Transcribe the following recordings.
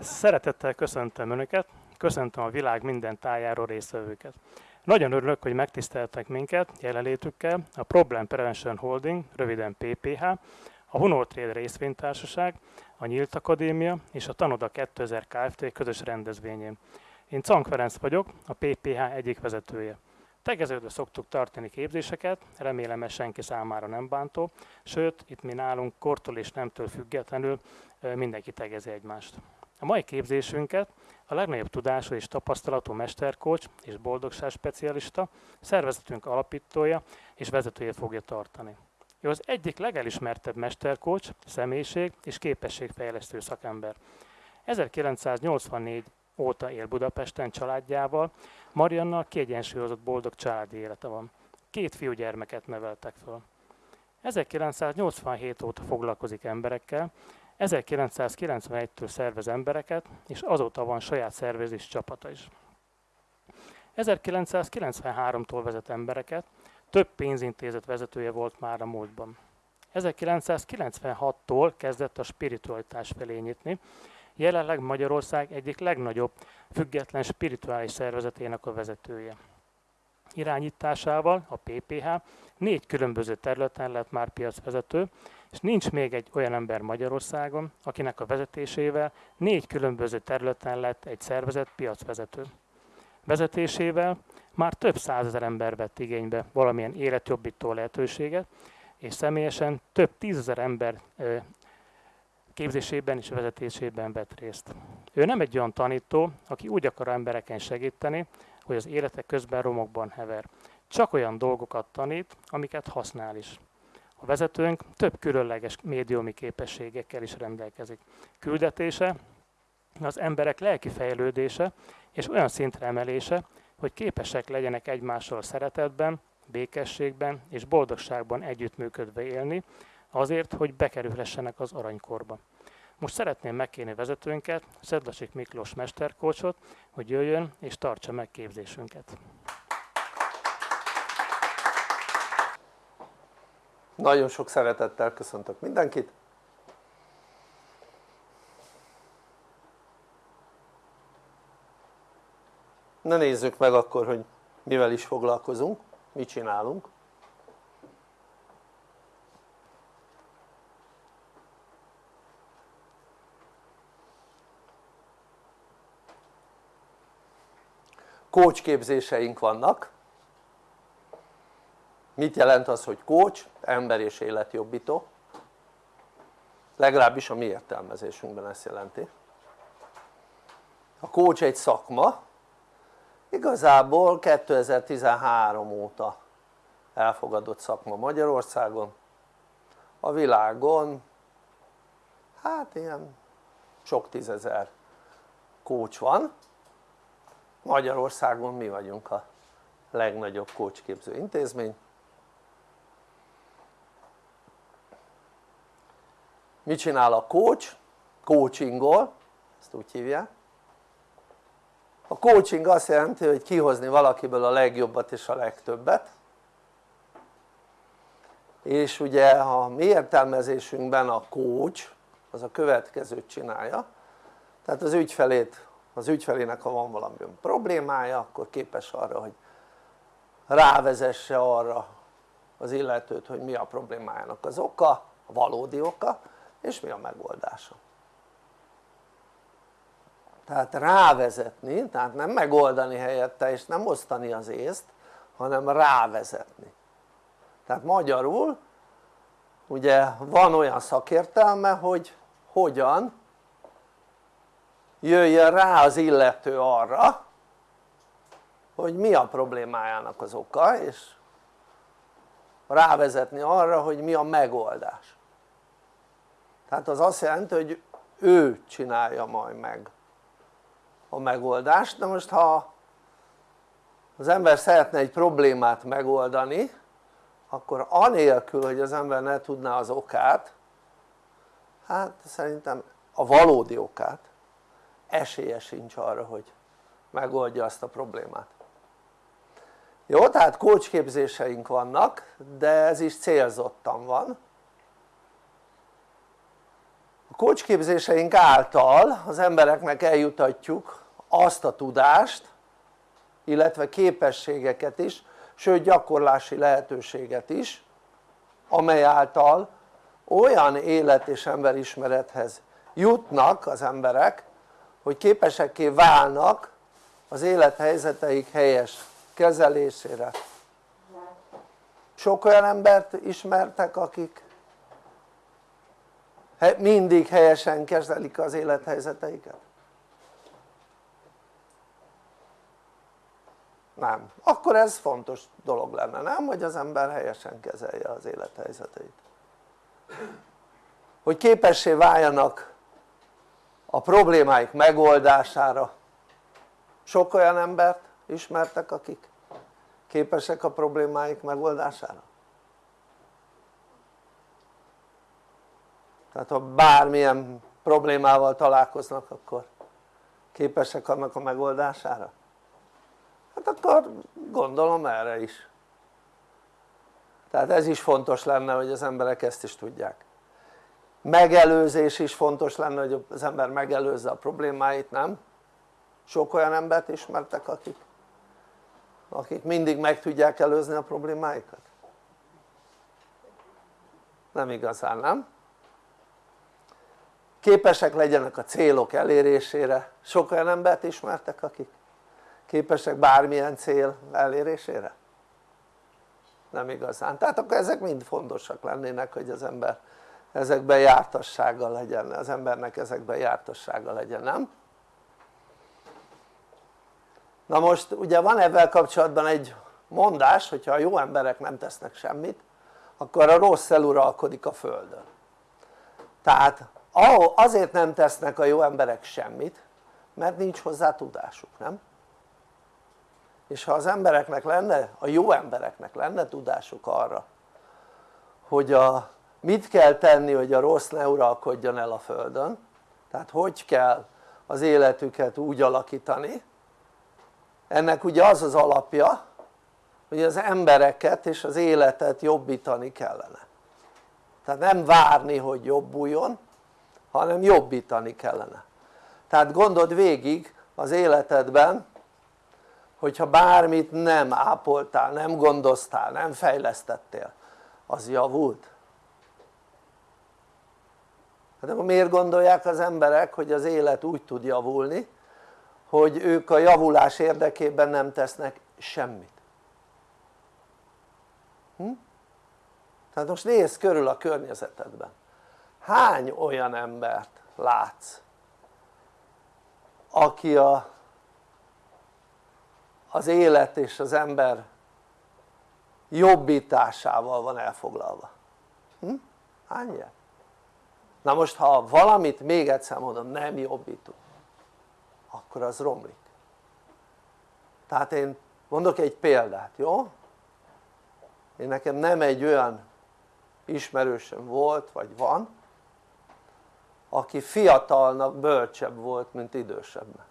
Szeretettel köszöntöm Önöket, köszöntöm a világ minden tájáról résztvevőket. Nagyon örülök, hogy megtiszteltek minket jelenlétükkel a Problem Prevention Holding, röviden PPH, a Hunor részvénytársaság, a Nyílt Akadémia és a Tanoda 2000 Kft. közös rendezvényén. Én Cank Ferenc vagyok, a PPH egyik vezetője. Tegeződve szoktuk tartani képzéseket, remélem ez senki számára nem bántó, sőt, itt mi nálunk kortól és nemtől függetlenül mindenki tegezi egymást. A mai képzésünket a legnagyobb tudású és tapasztalatú mesterkócs és boldogság specialista, szervezetünk alapítója és vezetője fogja tartani. Ő az egyik legelismertebb mesterkócs, személyiség és képességfejlesztő szakember. 1984 óta él Budapesten családjával, Mariannal kiegyensúlyozott boldog családi élete van. Két fiúgyermeket neveltek föl. 1987 óta foglalkozik emberekkel, 1991-től szervez embereket, és azóta van saját szervezés csapata is. 1993-tól vezet embereket, több pénzintézet vezetője volt már a múltban. 1996-tól kezdett a spiritualitás felé nyitni, jelenleg Magyarország egyik legnagyobb független spirituális szervezetének a vezetője. Irányításával a PPH négy különböző területen lett már piacvezető, és nincs még egy olyan ember Magyarországon, akinek a vezetésével négy különböző területen lett egy szervezet piacvezető. Vezetésével már több százezer ember vett igénybe valamilyen életjobbító lehetőséget, és személyesen több tízezer ember képzésében és vezetésében vett részt. Ő nem egy olyan tanító, aki úgy akar embereken segíteni, hogy az élete közben romokban hever. Csak olyan dolgokat tanít, amiket használ is. A vezetőnk több különleges médiumi képességekkel is rendelkezik. Küldetése, az emberek lelki fejlődése és olyan szintre emelése, hogy képesek legyenek egymással szeretetben, békességben és boldogságban együttműködve élni, azért, hogy bekerülhessenek az aranykorba. Most szeretném megkérni vezetőnket, Szedlacsik Miklós mesterkócsot, hogy jöjjön és tartsa meg képzésünket. Nagyon sok szeretettel köszöntök mindenkit. Na nézzük meg akkor, hogy mivel is foglalkozunk, mit csinálunk. képzéseink vannak mit jelent az hogy coach? Ember és életjobbító legalábbis a mi értelmezésünkben ezt jelenti. A coach egy szakma. Igazából 2013 óta elfogadott szakma Magyarországon. A világon hát ilyen sok tízezer coach van. Magyarországon mi vagyunk a legnagyobb coachképző intézmény mit csinál a coach? coachingol, ezt úgy hívják. A coaching azt jelenti hogy kihozni valakiből a legjobbat és a legtöbbet. És ugye a mi értelmezésünkben a coach az a következőt csinálja. Tehát az ügyfelét, az ügyfelének ha van valami problémája akkor képes arra hogy rávezesse arra az illetőt hogy mi a problémájának az oka, a valódi oka és mi a megoldása? Tehát rávezetni, tehát nem megoldani helyette és nem osztani az észt hanem rávezetni. Tehát magyarul ugye van olyan szakértelme hogy hogyan jöjjön rá az illető arra hogy mi a problémájának az oka és rávezetni arra hogy mi a megoldás tehát az azt jelenti hogy ő csinálja majd meg a megoldást, de most ha az ember szeretne egy problémát megoldani akkor anélkül hogy az ember ne tudná az okát hát szerintem a valódi okát esélye sincs arra hogy megoldja azt a problémát. Jó tehát kócsképzéseink vannak de ez is célzottan van a kócsképzéseink által az embereknek eljutatjuk azt a tudást illetve képességeket is sőt gyakorlási lehetőséget is amely által olyan élet és emberismerethez jutnak az emberek hogy képesekké válnak az élethelyzeteik helyes kezelésére. Sok olyan embert ismertek akik mindig helyesen kezelik az élethelyzeteiket? nem, akkor ez fontos dolog lenne, nem? hogy az ember helyesen kezelje az élethelyzeteit hogy képessé váljanak a problémáik megoldására sok olyan embert ismertek akik képesek a problémáik megoldására? Tehát ha bármilyen problémával találkoznak akkor képesek annak a megoldására? hát akkor gondolom erre is tehát ez is fontos lenne hogy az emberek ezt is tudják megelőzés is fontos lenne hogy az ember megelőzze a problémáit, nem? sok olyan embert ismertek akik akik mindig meg tudják előzni a problémáikat? nem igazán, nem? Képesek legyenek a célok elérésére, sok olyan embert ismertek akik képesek bármilyen cél elérésére? nem igazán, tehát akkor ezek mind fontosak lennének hogy az ember ezekben jártassága legyen, az embernek ezekben jártassága legyen, nem? na most ugye van ebben kapcsolatban egy mondás hogyha a jó emberek nem tesznek semmit akkor a rossz eluralkodik a földön tehát azért nem tesznek a jó emberek semmit mert nincs hozzá tudásuk, nem? és ha az embereknek lenne, a jó embereknek lenne tudásuk arra hogy a, mit kell tenni hogy a rossz ne uralkodjon el a földön tehát hogy kell az életüket úgy alakítani ennek ugye az az alapja hogy az embereket és az életet jobbítani kellene tehát nem várni hogy jobbuljon hanem jobbítani kellene tehát gondold végig az életedben hogyha bármit nem ápoltál, nem gondoztál, nem fejlesztettél az javult? hát akkor miért gondolják az emberek hogy az élet úgy tud javulni hogy ők a javulás érdekében nem tesznek semmit hm? tehát most nézz körül a környezetedben hány olyan embert látsz aki a, az élet és az ember jobbításával van elfoglalva hm? hány ilyen? na most ha valamit még egyszer mondom nem jobbítunk akkor az romlik tehát én mondok egy példát, jó? én nekem nem egy olyan ismerősöm volt vagy van aki fiatalnak bölcsebb volt mint idősebbnek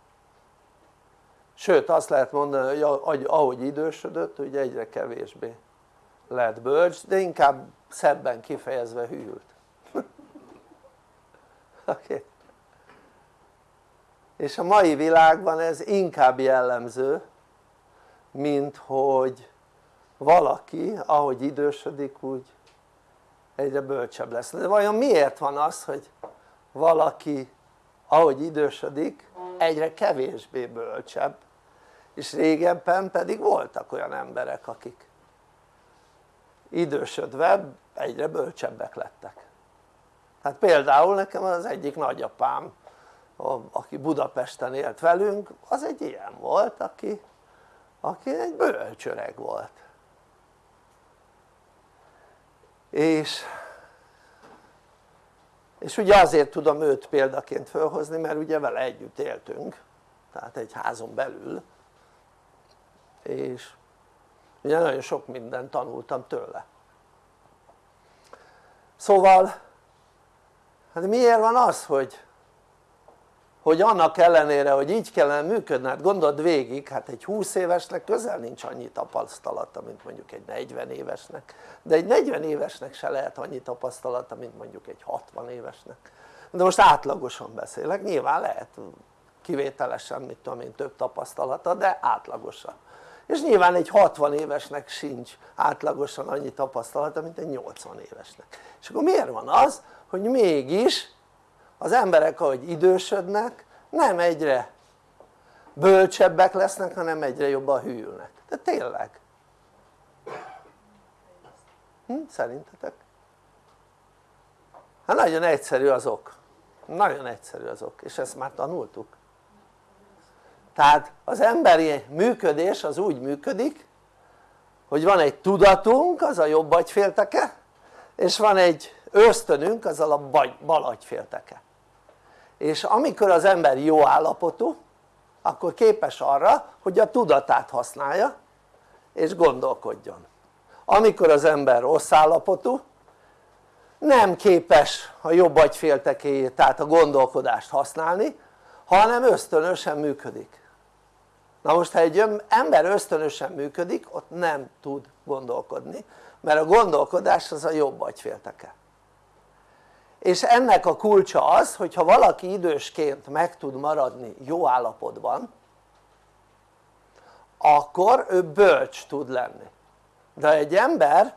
sőt azt lehet mondani hogy ahogy idősödött ugye egyre kevésbé lett bölcs de inkább szebben kifejezve hűlt. Okay. és a mai világban ez inkább jellemző mint hogy valaki ahogy idősödik úgy egyre bölcsebb lesz. De vajon miért van az hogy valaki ahogy idősödik egyre kevésbé bölcsebb. És régebben pedig voltak olyan emberek akik idősödve egyre bölcsebbek lettek. Hát például nekem az egyik nagyapám aki Budapesten élt velünk az egy ilyen volt aki, aki egy bölcsöreg volt. És és ugye azért tudom őt példaként felhozni mert ugye vele együtt éltünk tehát egy házon belül. És ugye nagyon sok mindent tanultam tőle. Szóval hát miért van az hogy hogy annak ellenére hogy így kellene működni, hát gondold végig, hát egy 20 évesnek közel nincs annyi tapasztalata mint mondjuk egy 40 évesnek. De egy 40 évesnek se lehet annyi tapasztalata mint mondjuk egy 60 évesnek. De most átlagosan beszélek, nyilván lehet kivételesen mit tudom én több tapasztalata de átlagosan. És nyilván egy 60 évesnek sincs átlagosan annyi tapasztalata mint egy 80 évesnek. És akkor miért van az hogy mégis az emberek ahogy idősödnek nem egyre bölcsebbek lesznek hanem egyre jobban hűlnek, de tényleg. Hm? szerintetek? hát nagyon egyszerű az ok nagyon egyszerű az ok és ezt már tanultuk. Tehát az emberi működés az úgy működik hogy van egy tudatunk az a jobb agyfélteke és van egy ösztönünk az a bal agyfélteke és amikor az ember jó állapotú akkor képes arra hogy a tudatát használja és gondolkodjon. Amikor az ember rossz állapotú nem képes a jobb agyféltekéjét tehát a gondolkodást használni hanem ösztönösen működik. Na most ha egy ember ösztönösen működik ott nem tud gondolkodni mert a gondolkodás az a jobb agyfélteke és ennek a kulcsa az hogyha valaki idősként meg tud maradni jó állapotban akkor ő bölcs tud lenni. De egy ember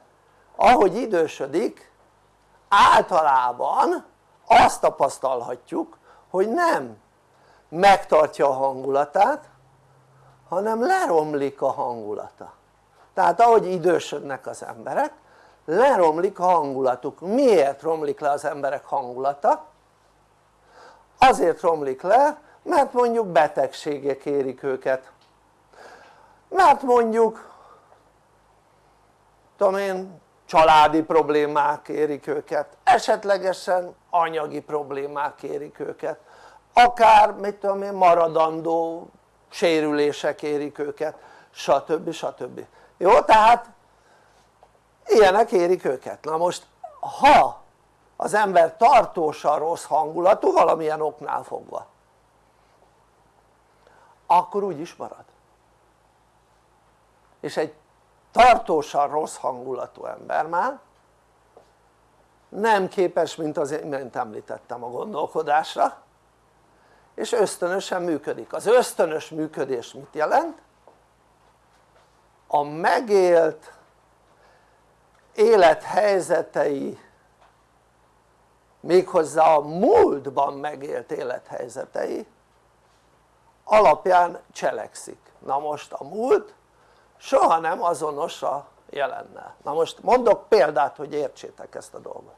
ahogy idősödik általában azt tapasztalhatjuk hogy nem megtartja a hangulatát hanem leromlik a hangulata. Tehát ahogy idősödnek az emberek leromlik a hangulatuk, miért romlik le az emberek hangulata? azért romlik le mert mondjuk betegségek érik őket mert mondjuk tudom én családi problémák érik őket, esetlegesen anyagi problémák érik őket akár mit tudom én maradandó sérülések érik őket stb. stb. jó? tehát ilyenek érik őket, na most ha az ember tartósan rossz hangulatú valamilyen oknál fogva akkor úgy is marad. És egy tartósan rossz hangulatú ember már nem képes mint az imént említettem a gondolkodásra és ösztönösen működik, az ösztönös működés mit jelent? a megélt élethelyzetei méghozzá a múltban megélt élethelyzetei alapján cselekszik. Na most a múlt soha nem azonos a jelennel na most mondok példát hogy értsétek ezt a dolgot.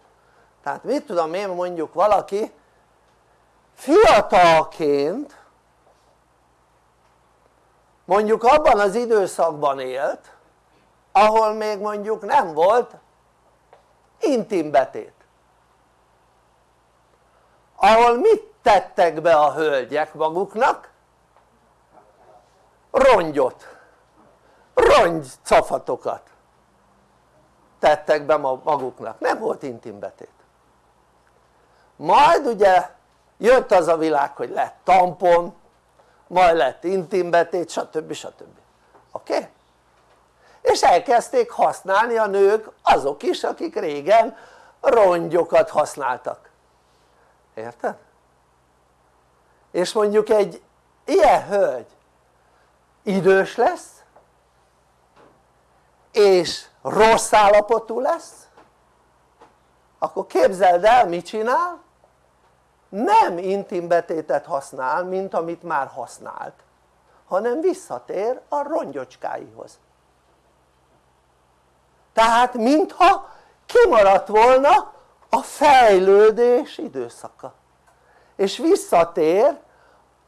Tehát mit tudom én mondjuk valaki fiatalként mondjuk abban az időszakban élt ahol még mondjuk nem volt intim betét ahol mit tettek be a hölgyek maguknak? rongyot rongy cafatokat tettek be maguknak, nem volt intim betét majd ugye jött az a világ hogy lett tampon majd lett intim betét stb. stb. oké? Okay? És elkezdték használni a nők azok is akik régen rongyokat használtak. Érted? és mondjuk egy ilyen hölgy idős lesz és rossz állapotú lesz akkor képzeld el mit csinál? Nem intim betétet használ mint amit már használt hanem visszatér a rongyocskáihoz tehát mintha kimaradt volna a fejlődés időszaka és visszatér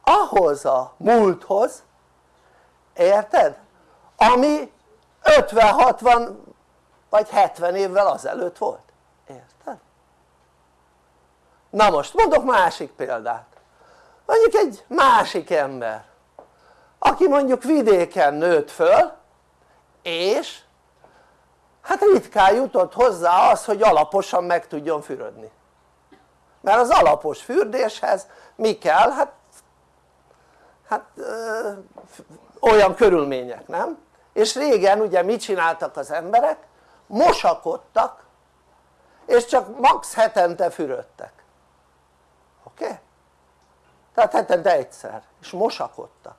ahhoz a múlthoz érted? ami 50-60 vagy 70 évvel azelőtt volt, érted? na most mondok másik példát mondjuk egy másik ember aki mondjuk vidéken nőtt föl és hát ritkán jutott hozzá az hogy alaposan meg tudjon fürödni mert az alapos fürdéshez mi kell? hát, hát ö, olyan körülmények nem? és régen ugye mit csináltak az emberek? mosakodtak és csak max hetente fürödtek oké? Okay? tehát hetente egyszer és mosakodtak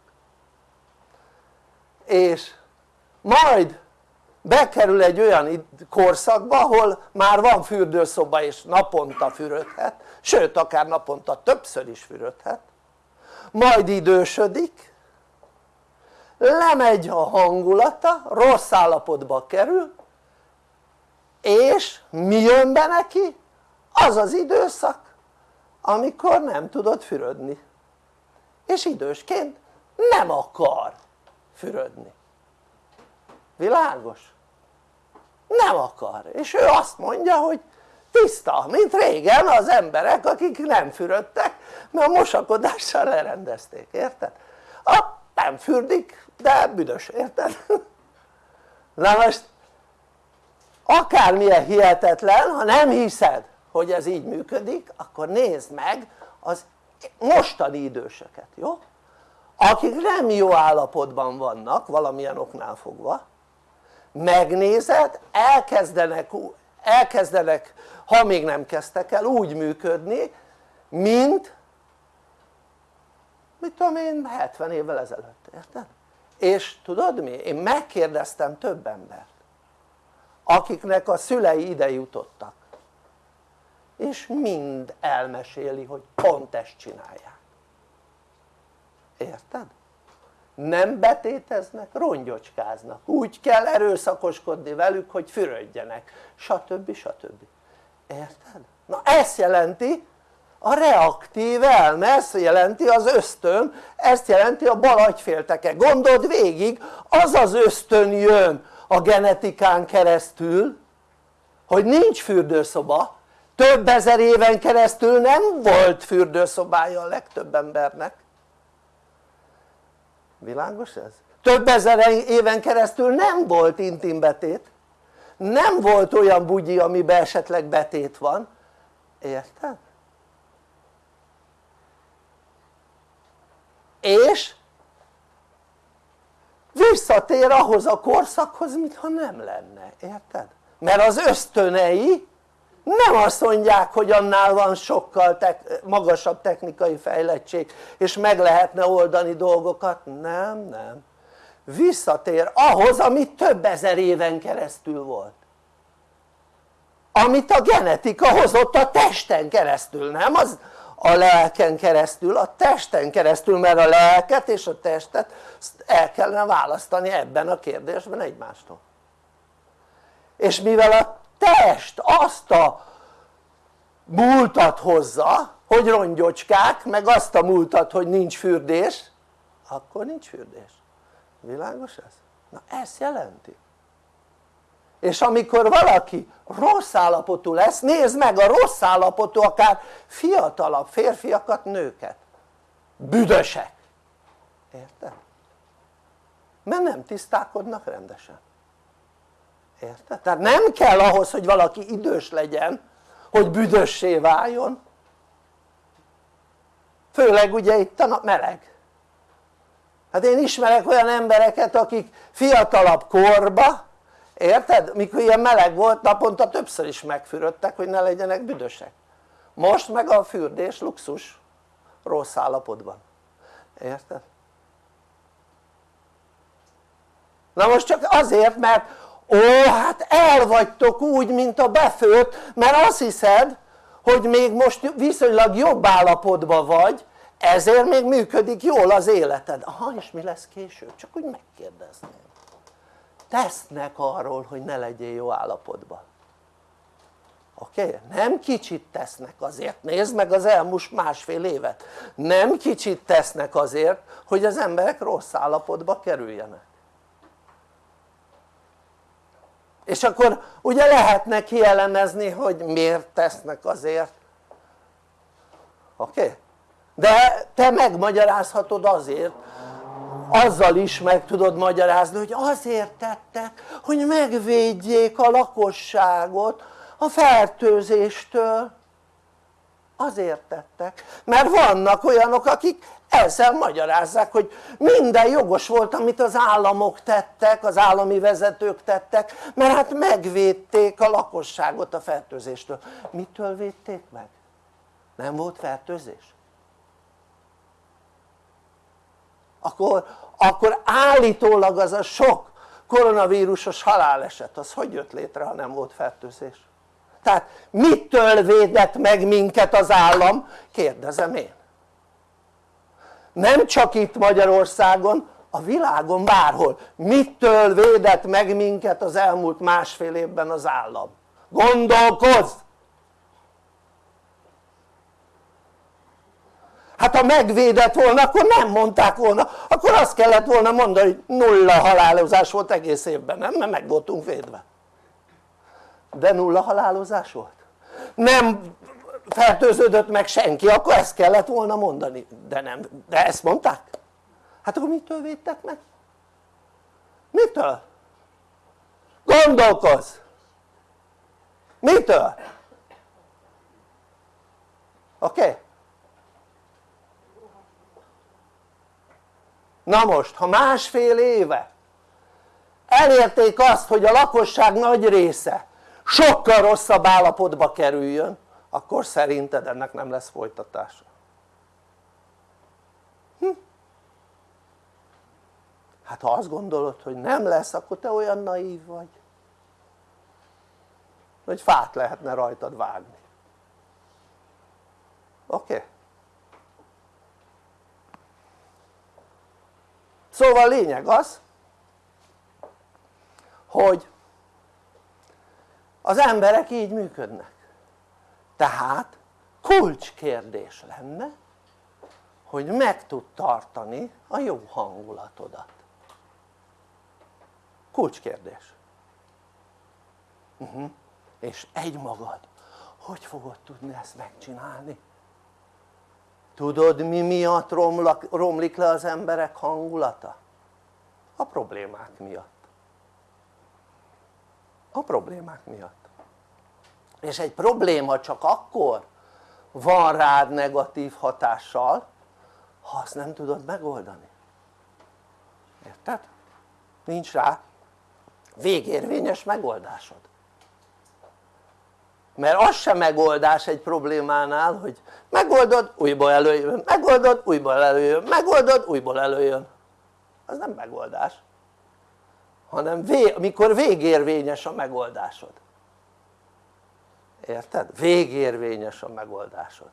és majd bekerül egy olyan korszakba ahol már van fürdőszoba és naponta fürödhet sőt akár naponta többször is fürödhet. Majd idősödik lemegy a hangulata, rossz állapotba kerül és mi jön be neki? az az időszak amikor nem tudod fürödni. És idősként nem akar fürödni világos? nem akar és ő azt mondja hogy tiszta mint régen az emberek akik nem fürödtek mert a mosakodással lerendezték, érted? A, nem fürdik de büdös, érted? na most akármilyen hihetetlen ha nem hiszed hogy ez így működik akkor nézd meg az mostani időseket, jó? akik nem jó állapotban vannak valamilyen oknál fogva megnézed elkezdenek, elkezdenek ha még nem kezdtek el úgy működni mint mit tudom én 70 évvel ezelőtt, érted? és tudod mi? én megkérdeztem több embert akiknek a szülei ide jutottak és mind elmeséli hogy pont ezt csinálják érted? Nem betéteznek, rongyocskáznak, úgy kell erőszakoskodni velük hogy fürödjenek, stb. stb. érted? na ezt jelenti a reaktív elme, ezt jelenti az ösztön, ezt jelenti a bal agyfélteke, gondold végig, az az ösztön jön a genetikán keresztül, hogy nincs fürdőszoba, több ezer éven keresztül nem volt fürdőszobája a legtöbb embernek világos ez? több ezer éven keresztül nem volt intim betét nem volt olyan bugyi amiben esetleg betét van érted? és visszatér ahhoz a korszakhoz mintha nem lenne, érted? mert az ösztönei nem azt mondják hogy annál van sokkal tek magasabb technikai fejlettség és meg lehetne oldani dolgokat, nem, nem. Visszatér ahhoz ami több ezer éven keresztül volt. Amit a genetika hozott a testen keresztül, nem? Az a lelken keresztül, a testen keresztül, mert a lelket és a testet el kellene választani ebben a kérdésben egymástól. És mivel a test azt a múltat hozza hogy rongyocskák meg azt a múltat hogy nincs fürdés. Akkor nincs fürdés, világos ez? na ezt jelenti. És amikor valaki rossz állapotú lesz, nézd meg a rossz állapotú akár fiatalabb férfiakat, nőket. Büdösek, érted? mert nem tisztálkodnak rendesen érted? tehát nem kell ahhoz hogy valaki idős legyen hogy büdössé váljon főleg ugye itt a meleg hát én ismerek olyan embereket akik fiatalabb korba érted? mikor ilyen meleg volt naponta többször is megfürödtek hogy ne legyenek büdösek most meg a fürdés luxus rossz állapotban érted? na most csak azért mert ó hát el vagytok úgy mint a befőtt mert azt hiszed hogy még most viszonylag jobb állapotban vagy ezért még működik jól az életed aha és mi lesz később? csak úgy megkérdezném tesznek arról hogy ne legyél jó állapotban oké? Okay? nem kicsit tesznek azért, nézd meg az elmúlt másfél évet nem kicsit tesznek azért hogy az emberek rossz állapotba kerüljenek és akkor ugye lehetne kielemezni hogy miért tesznek azért oké? Okay? de te megmagyarázhatod azért azzal is meg tudod magyarázni hogy azért tettek hogy megvédjék a lakosságot a fertőzéstől azért tettek mert vannak olyanok akik ezzel magyarázzák hogy minden jogos volt amit az államok tettek, az állami vezetők tettek mert hát megvédték a lakosságot a fertőzéstől mitől védték meg? nem volt fertőzés? akkor, akkor állítólag az a sok koronavírusos haláleset az hogy jött létre ha nem volt fertőzés? Tehát mitől védett meg minket az állam? kérdezem én nem csak itt Magyarországon a világon bárhol mitől védett meg minket az elmúlt másfél évben az állam? gondolkozz! hát ha megvédett volna akkor nem mondták volna akkor azt kellett volna mondani hogy nulla halálozás volt egész évben nem? mert meg voltunk védve de nulla halálozás volt nem fertőződött meg senki akkor ezt kellett volna mondani de nem, de ezt mondták hát akkor mitől védtek meg? mitől? gondolkozz mitől? oké? Okay? na most ha másfél éve elérték azt hogy a lakosság nagy része sokkal rosszabb állapotba kerüljön akkor szerinted ennek nem lesz folytatása hm? hát ha azt gondolod hogy nem lesz akkor te olyan naív vagy hogy fát lehetne rajtad vágni oké? Okay? szóval lényeg az hogy az emberek így működnek tehát kulcskérdés lenne hogy meg tud tartani a jó hangulatodat kulcskérdés uh -huh. és egymagad hogy fogod tudni ezt megcsinálni? tudod mi miatt romlak, romlik le az emberek hangulata? a problémák miatt a problémák miatt és egy probléma csak akkor van rád negatív hatással ha azt nem tudod megoldani. Érted? nincs rá végérvényes megoldásod. Mert az sem megoldás egy problémánál hogy megoldod újból előjön, megoldod újból előjön, megoldod újból előjön. Az nem megoldás hanem vé, mikor végérvényes a megoldásod érted? végérvényes a megoldásod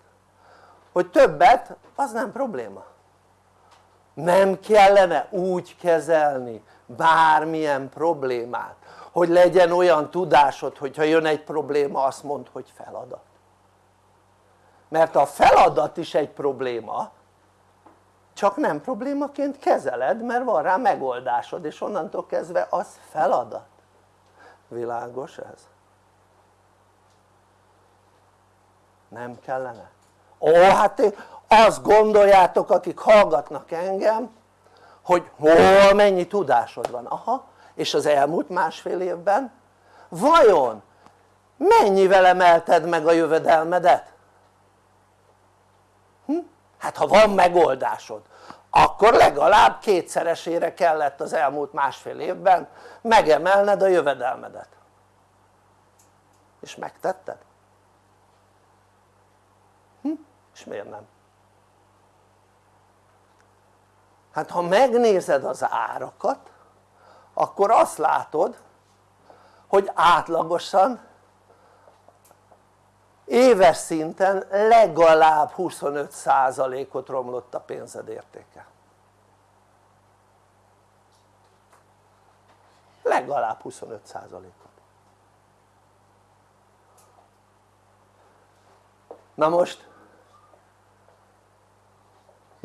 hogy többet az nem probléma nem kellene úgy kezelni bármilyen problémát hogy legyen olyan tudásod hogyha jön egy probléma azt mondd hogy feladat mert a feladat is egy probléma csak nem problémaként kezeled mert van rá megoldásod és onnantól kezdve az feladat világos ez? Nem kellene? ó hát azt gondoljátok akik hallgatnak engem hogy hol mennyi tudásod van, aha és az elmúlt másfél évben vajon mennyivel emelted meg a jövedelmedet? Hm? hát ha van megoldásod akkor legalább kétszeresére kellett az elmúlt másfél évben megemelned a jövedelmedet és megtetted? Hm? És miért nem? hát ha megnézed az árakat akkor azt látod hogy átlagosan éves szinten legalább 25%-ot romlott a pénzed értéke legalább 25%-ot na most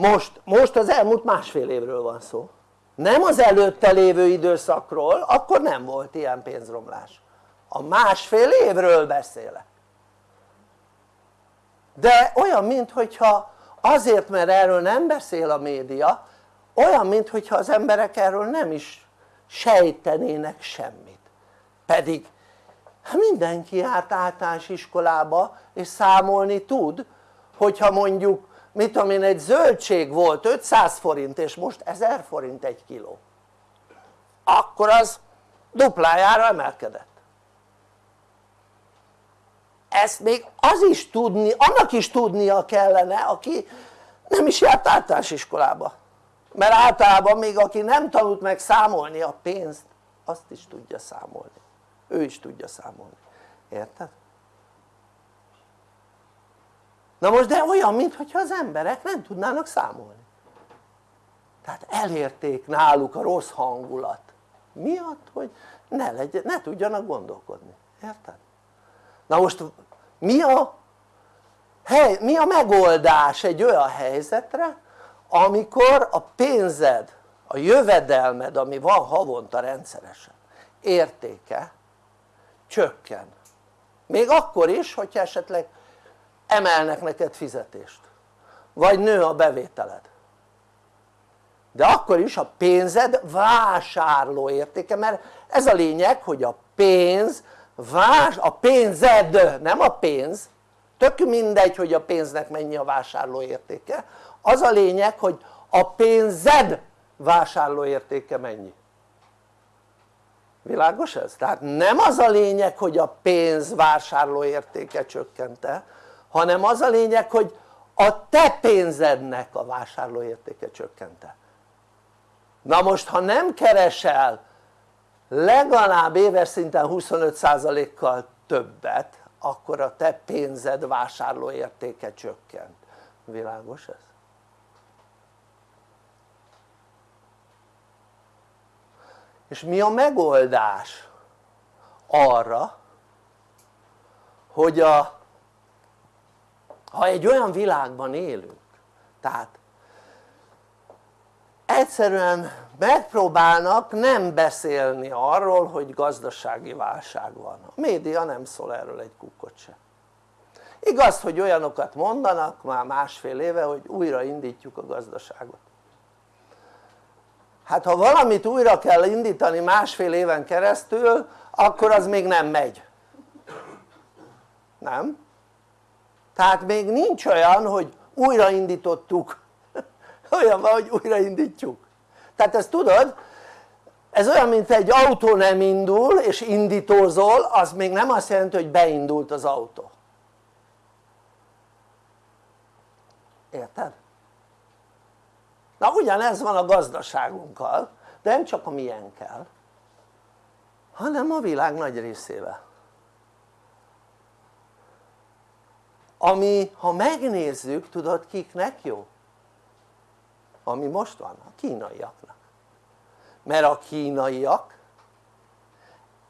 most, most az elmúlt másfél évről van szó. Nem az előtte lévő időszakról, akkor nem volt ilyen pénzromlás. A másfél évről beszélek. De olyan minthogyha azért mert erről nem beszél a média olyan minthogyha az emberek erről nem is sejtenének semmit. Pedig hát mindenki járt általános iskolába és számolni tud hogyha mondjuk mit tudom én egy zöldség volt 500 forint és most 1000 forint egy kiló. Akkor az duplájára emelkedett. Ezt még az is tudni, annak is tudnia kellene aki nem is járt általános iskolába. Mert általában még aki nem tanult meg számolni a pénzt azt is tudja számolni. Ő is tudja számolni, érted? Na most de olyan mintha az emberek nem tudnának számolni. Tehát elérték náluk a rossz hangulat miatt hogy ne, legyen, ne tudjanak gondolkodni, érted? na most mi a, hely, mi a megoldás egy olyan helyzetre amikor a pénzed, a jövedelmed ami van havonta rendszeresen értéke csökken? Még akkor is hogyha esetleg emelnek neked fizetést. Vagy nő a bevételed. De akkor is a pénzed vásárló értéke mert ez a lényeg hogy a pénz vás, a pénzed nem a pénz. Tök mindegy hogy a pénznek mennyi a vásárló értéke. Az a lényeg hogy a pénzed vásárló értéke mennyi. Világos ez? tehát nem az a lényeg hogy a pénz vásárló értéke csökkente hanem az a lényeg hogy a te pénzednek a vásárló értéke csökkente na most ha nem keresel legalább éves szinten 25%-kal többet akkor a te pénzed vásárló értéke csökkent világos ez? és mi a megoldás arra hogy a ha egy olyan világban élünk tehát egyszerűen megpróbálnak nem beszélni arról hogy gazdasági válság van. A média nem szól erről egy kukkot se. Igaz hogy olyanokat mondanak már másfél éve hogy újra indítjuk a gazdaságot. Hát ha valamit újra kell indítani másfél éven keresztül akkor az még nem megy. Nem? Tehát még nincs olyan hogy újraindítottuk. Olyan van hogy újraindítjuk. Tehát ezt tudod ez olyan mint egy autó nem indul és indítózol az még nem azt jelenti hogy beindult az autó. Érted? na ugyanez van a gazdaságunkkal de nem csak a milyenkkel hanem a világ nagy részével ami ha megnézzük tudod kiknek jó? ami most van a kínaiaknak mert a kínaiak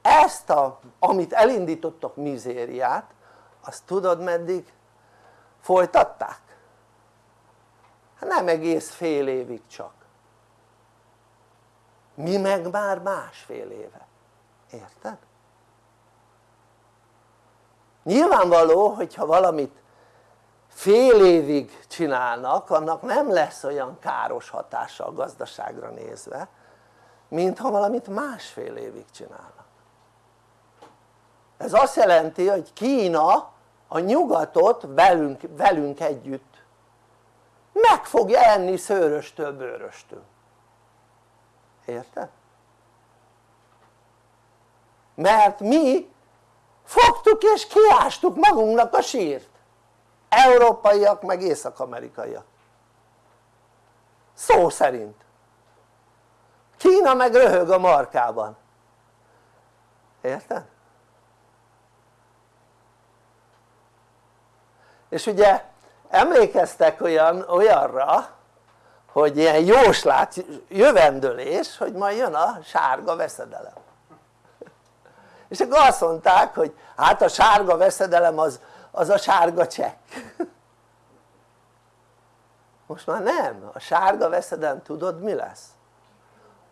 ezt a amit elindítottak mizériát azt tudod meddig folytatták? Hát nem egész fél évig csak mi meg már másfél éve érted? Nyilvánvaló hogyha valamit fél évig csinálnak annak nem lesz olyan káros hatása a gazdaságra nézve mint ha valamit másfél évig csinálnak ez azt jelenti hogy Kína a nyugatot velünk, velünk együtt meg fogja enni szőröstől bőröstől érted? mert mi fogtuk és kiástuk magunknak a sírt. Európaiak meg észak-amerikaiak. Szó szerint. Kína meg röhög a markában. Érted? és ugye emlékeztek olyan, olyanra hogy ilyen jóslát, jövendőlés hogy majd jön a sárga veszedelem és akkor azt mondták hogy hát a sárga veszedelem az, az a sárga csekk most már nem, a sárga veszedelem tudod mi lesz?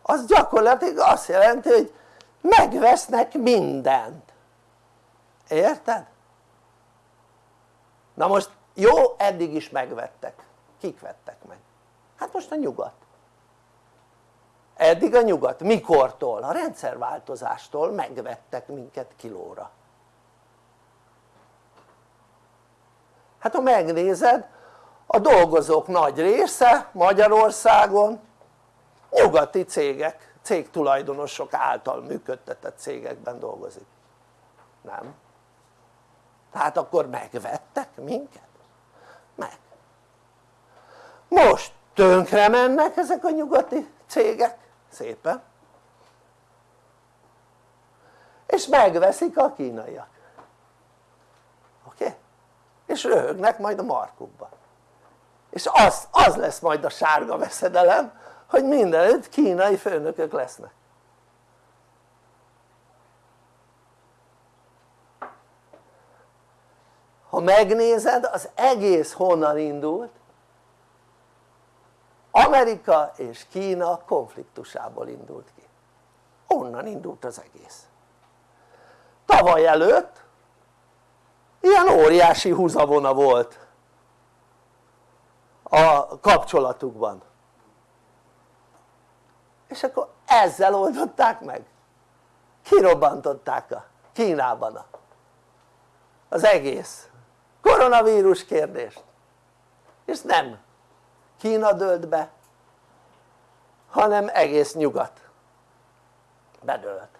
az gyakorlatilag azt jelenti hogy megvesznek mindent érted? na most jó eddig is megvettek, kik vettek meg? hát most a nyugat eddig a nyugat, mikortól? a rendszerváltozástól megvettek minket kilóra hát ha megnézed a dolgozók nagy része Magyarországon nyugati cégek, cégtulajdonosok által működtetett cégekben dolgozik nem? tehát akkor megvettek minket? meg most tönkre mennek ezek a nyugati cégek szépen és megveszik a kínaiak oké? Okay? és röhögnek majd a markukba és az, az lesz majd a sárga veszedelem hogy mindenütt kínai főnökök lesznek ha megnézed az egész honnan indult Amerika és Kína konfliktusából indult ki. Onnan indult az egész. Tavaly előtt ilyen óriási húzavona volt a kapcsolatukban. És akkor ezzel oldották meg. Kirobbantották a Kínában az egész koronavírus kérdést. És nem Kína dölt be hanem egész nyugat bedőlt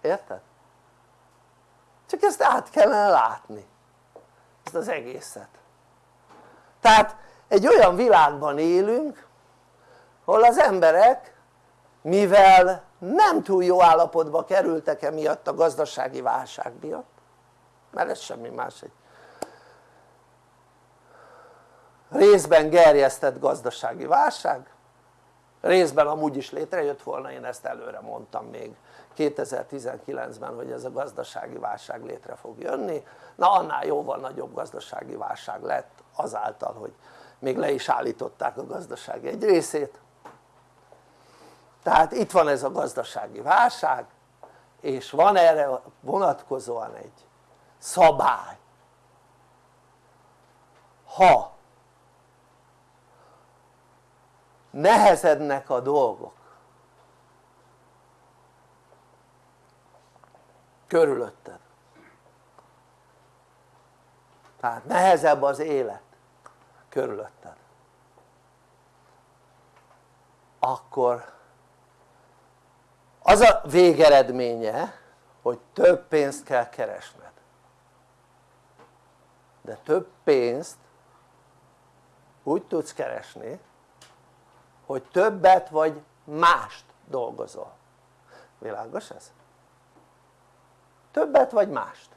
érted? csak ezt át kellene látni ezt az egészet tehát egy olyan világban élünk ahol az emberek mivel nem túl jó állapotba kerültek emiatt a gazdasági válság miatt mert ez semmi más egy részben gerjesztett gazdasági válság részben amúgy is létrejött volna, én ezt előre mondtam még 2019-ben hogy ez a gazdasági válság létre fog jönni. Na annál jóval nagyobb gazdasági válság lett azáltal hogy még le is állították a gazdaság egy részét. Tehát itt van ez a gazdasági válság és van erre vonatkozóan egy szabály. Ha nehezednek a dolgok. Körülötted. Tehát nehezebb az élet. Körülötted. Akkor az a végeredménye hogy több pénzt kell keresned. De több pénzt úgy tudsz keresni hogy többet vagy mást dolgozol. Világos ez? többet vagy mást.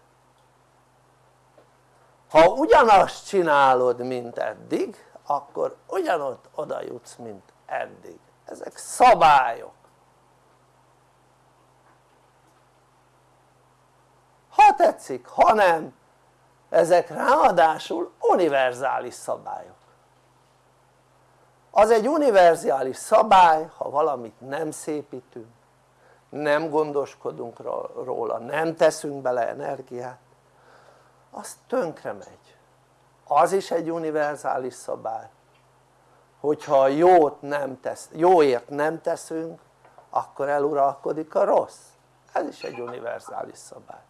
Ha ugyanazt csinálod mint eddig akkor ugyanott oda jutsz mint eddig. Ezek szabályok. Ha tetszik, ha nem ezek ráadásul univerzális szabályok az egy univerzális szabály ha valamit nem szépítünk nem gondoskodunk róla, nem teszünk bele energiát az tönkre megy. Az is egy univerzális szabály hogyha jót nem tesz, jóért nem teszünk akkor eluralkodik a rossz. Ez is egy univerzális szabály.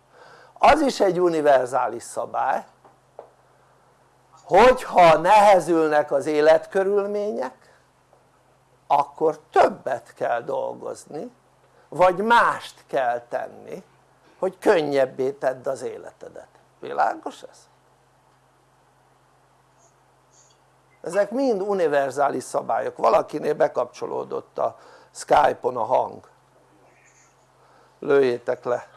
Az is egy univerzális szabály hogyha nehezülnek az életkörülmények akkor többet kell dolgozni vagy mást kell tenni hogy könnyebbé tedd az életedet, világos ez? ezek mind univerzális szabályok, valakinél bekapcsolódott a Skype-on a hang. Lőjétek le.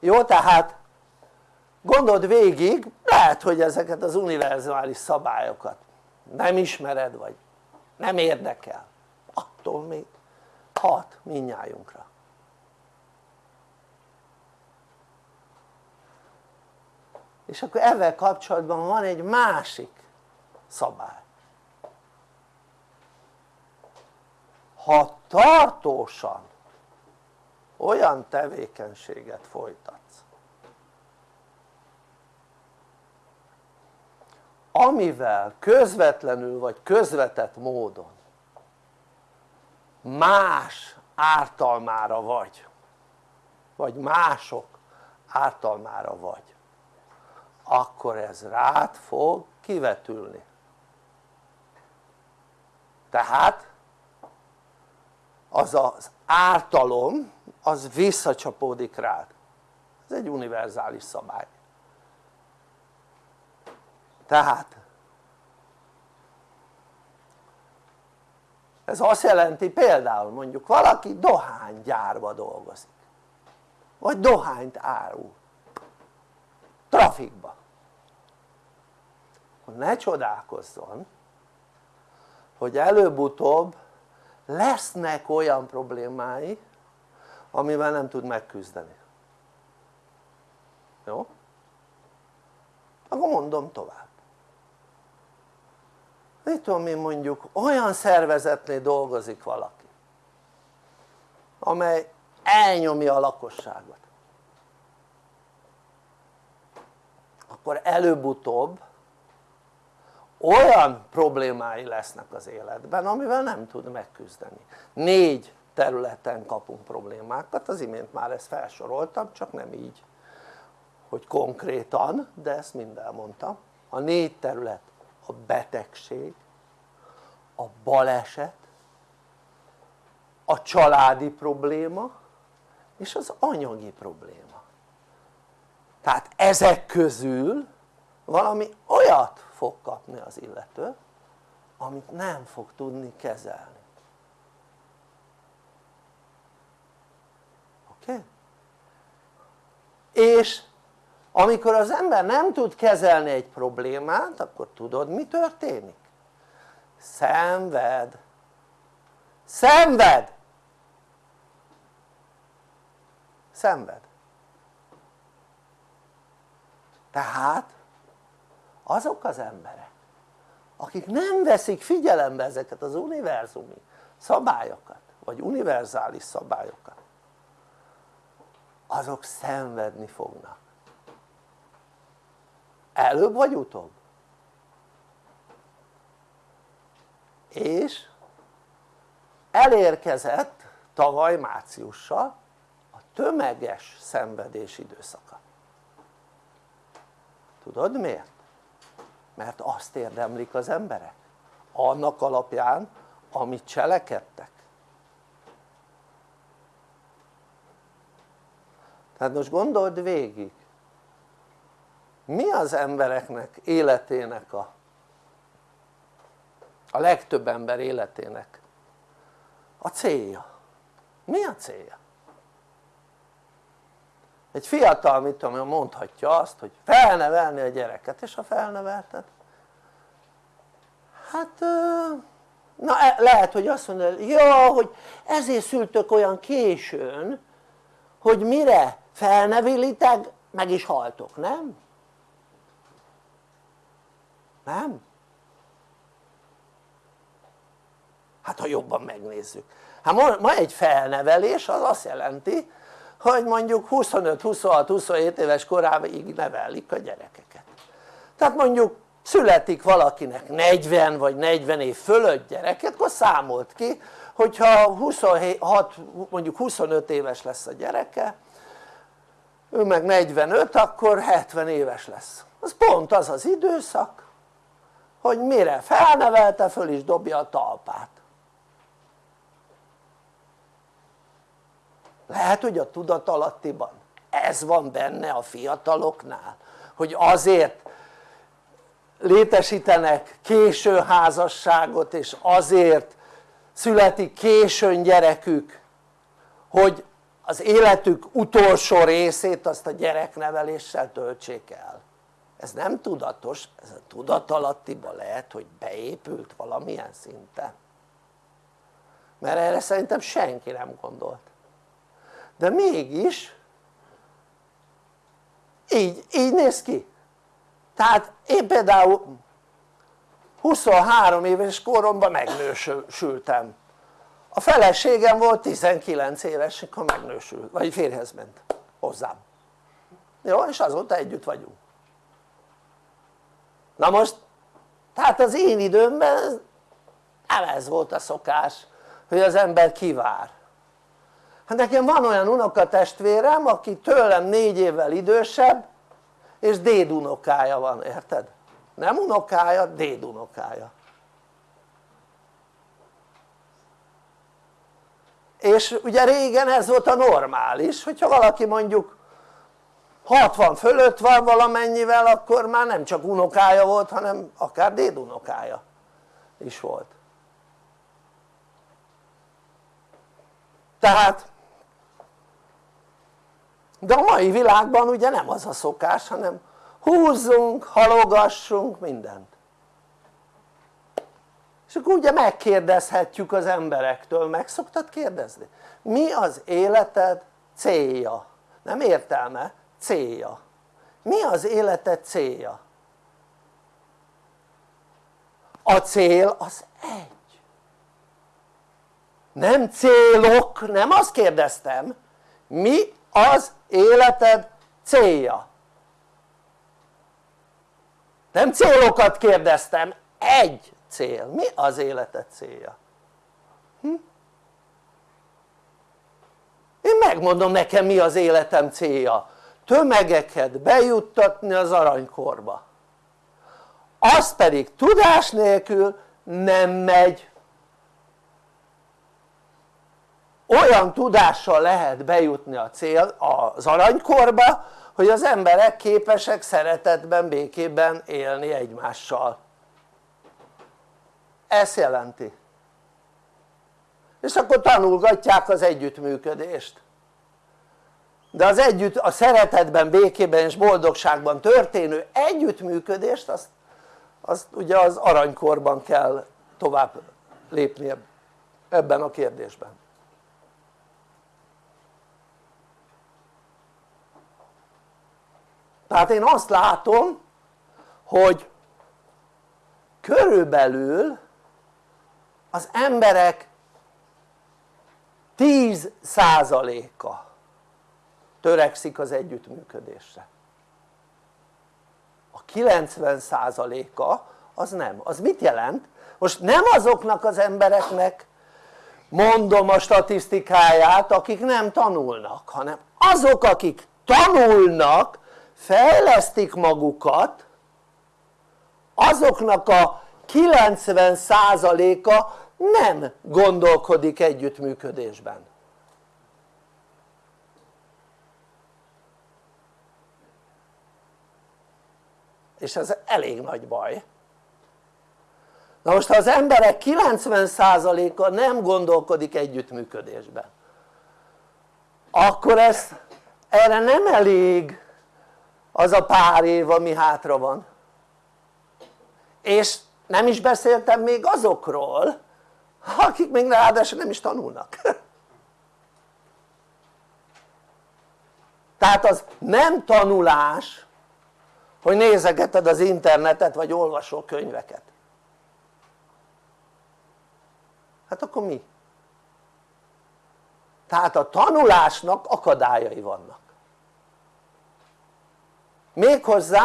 Jó tehát gondold végig lehet hogy ezeket az univerzális szabályokat nem ismered vagy nem érdekel. Attól még. Hat minnyájunkra. És akkor ezzel kapcsolatban van egy másik szabály. Ha tartósan olyan tevékenységet folytatsz amivel közvetlenül vagy közvetett módon más ártalmára vagy vagy mások ártalmára vagy akkor ez rád fog kivetülni. Tehát az az ártalom az visszacsapódik rád. Ez egy univerzális szabály tehát ez azt jelenti például mondjuk valaki dohánygyárba dolgozik. Vagy dohányt árul. Trafikba. Ne csodálkozzon hogy előbb-utóbb lesznek olyan problémái amivel nem tud megküzdeni. Jó? akkor mondom tovább mit tudom én mondjuk olyan szervezetnél dolgozik valaki amely elnyomja a lakosságot. Akkor előbb-utóbb olyan problémái lesznek az életben amivel nem tud megküzdeni. Négy területen kapunk problémákat, az imént már ezt felsoroltam csak nem így hogy konkrétan de ezt mind elmondtam. A négy terület a betegség a baleset a családi probléma és az anyagi probléma tehát ezek közül valami olyat fog kapni az illető amit nem fog tudni kezelni oké? Okay? és amikor az ember nem tud kezelni egy problémát akkor tudod mi történik? szenved. Szenved! Szenved. Tehát azok az emberek akik nem veszik figyelembe ezeket az univerzumi szabályokat vagy univerzális szabályokat azok szenvedni fognak előbb vagy utóbb? És elérkezett tavaly márciussal a tömeges szenvedés időszaka. Tudod miért? mert azt érdemlik az emberek. Annak alapján amit cselekedtek. Tehát most gondold végig mi az embereknek életének a a legtöbb ember életének a célja mi a célja? egy fiatal mit tudom mondhatja azt hogy felnevelni a gyereket és ha felnevelted hát na e, lehet hogy azt mondod jó hogy ezért szültök olyan későn hogy mire felnevelitek meg is haltok nem? Nem? hát ha jobban megnézzük. Hát ma, egy felnevelés az azt jelenti hogy mondjuk 25-26-27 éves koráig nevelik a gyerekeket. Tehát mondjuk születik valakinek 40 vagy 40 év fölött gyereket akkor számolt ki hogyha 26, mondjuk 25 éves lesz a gyereke ő meg 45 akkor 70 éves lesz. Az pont az az időszak hogy mire? Felnevelte föl is dobja a talpát. Lehet hogy a tudatalattiban ez van benne a fiataloknál hogy azért létesítenek késő házasságot és azért születik későn gyerekük hogy az életük utolsó részét azt a gyerekneveléssel töltsék el ez nem tudatos, ez a tudatalattiban lehet hogy beépült valamilyen szinten mert erre szerintem senki nem gondolt. De mégis így, így néz ki. Tehát én például 23 éves koromban megnősültem. A feleségem volt 19 éves akkor megnősült, vagy férhez ment hozzám. Jó és azóta együtt vagyunk na most tehát az én időmben nem ez volt a szokás hogy az ember kivár hát nekem van olyan unokatestvérem aki tőlem négy évvel idősebb és dédunokája van, érted? nem unokája, dédunokája és ugye régen ez volt a normális hogyha valaki mondjuk 60 fölött van valamennyivel akkor már nem csak unokája volt hanem akár dédunokája is volt tehát de a mai világban ugye nem az a szokás hanem húzzunk, halogassunk mindent és akkor ugye megkérdezhetjük az emberektől, meg szoktad kérdezni? mi az életed célja? nem értelme, célja mi az életed célja? a cél az egy nem célok, nem azt kérdeztem mi az életed célja nem célokat kérdeztem, egy cél, mi az életed célja? Hm? én megmondom nekem mi az életem célja tömegeket bejuttatni az aranykorba. Az pedig tudás nélkül nem megy. Olyan tudással lehet bejutni a cél az aranykorba hogy az emberek képesek szeretetben, békében élni egymással. Ezt jelenti. És akkor tanulgatják az együttműködést de az együtt, a szeretetben, békében és boldogságban történő együttműködést azt, azt ugye az aranykorban kell tovább lépni ebben a kérdésben. Tehát én azt látom hogy körülbelül az emberek 10%-a törekszik az együttműködésre. A 90%-a az nem, az mit jelent? most nem azoknak az embereknek mondom a statisztikáját akik nem tanulnak hanem azok akik tanulnak fejlesztik magukat azoknak a 90%-a nem gondolkodik együttműködésben és ez elég nagy baj. Na most ha az emberek 90%-a nem gondolkodik együttműködésben akkor ez erre nem elég az a pár év ami hátra van. És nem is beszéltem még azokról akik még ráadásul nem is tanulnak. Tehát az nem tanulás hogy nézegeted az internetet vagy olvasol könyveket. Hát akkor mi? tehát a tanulásnak akadályai vannak. Méghozzá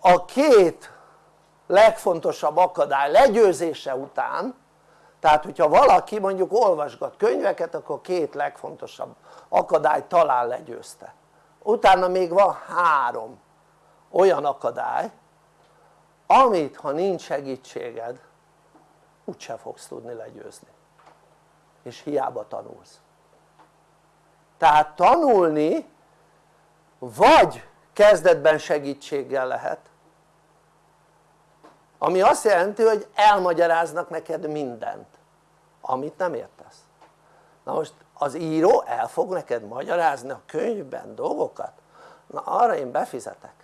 a két legfontosabb akadály legyőzése után tehát hogyha valaki mondjuk olvasgat könyveket akkor két legfontosabb akadály talán legyőzte. Utána még van három olyan akadály amit ha nincs segítséged úgyse fogsz tudni legyőzni. És hiába tanulsz. Tehát tanulni vagy kezdetben segítséggel lehet ami azt jelenti hogy elmagyaráznak neked mindent amit nem értesz. Na most az író el fog neked magyarázni a könyvben dolgokat? Na arra én befizetek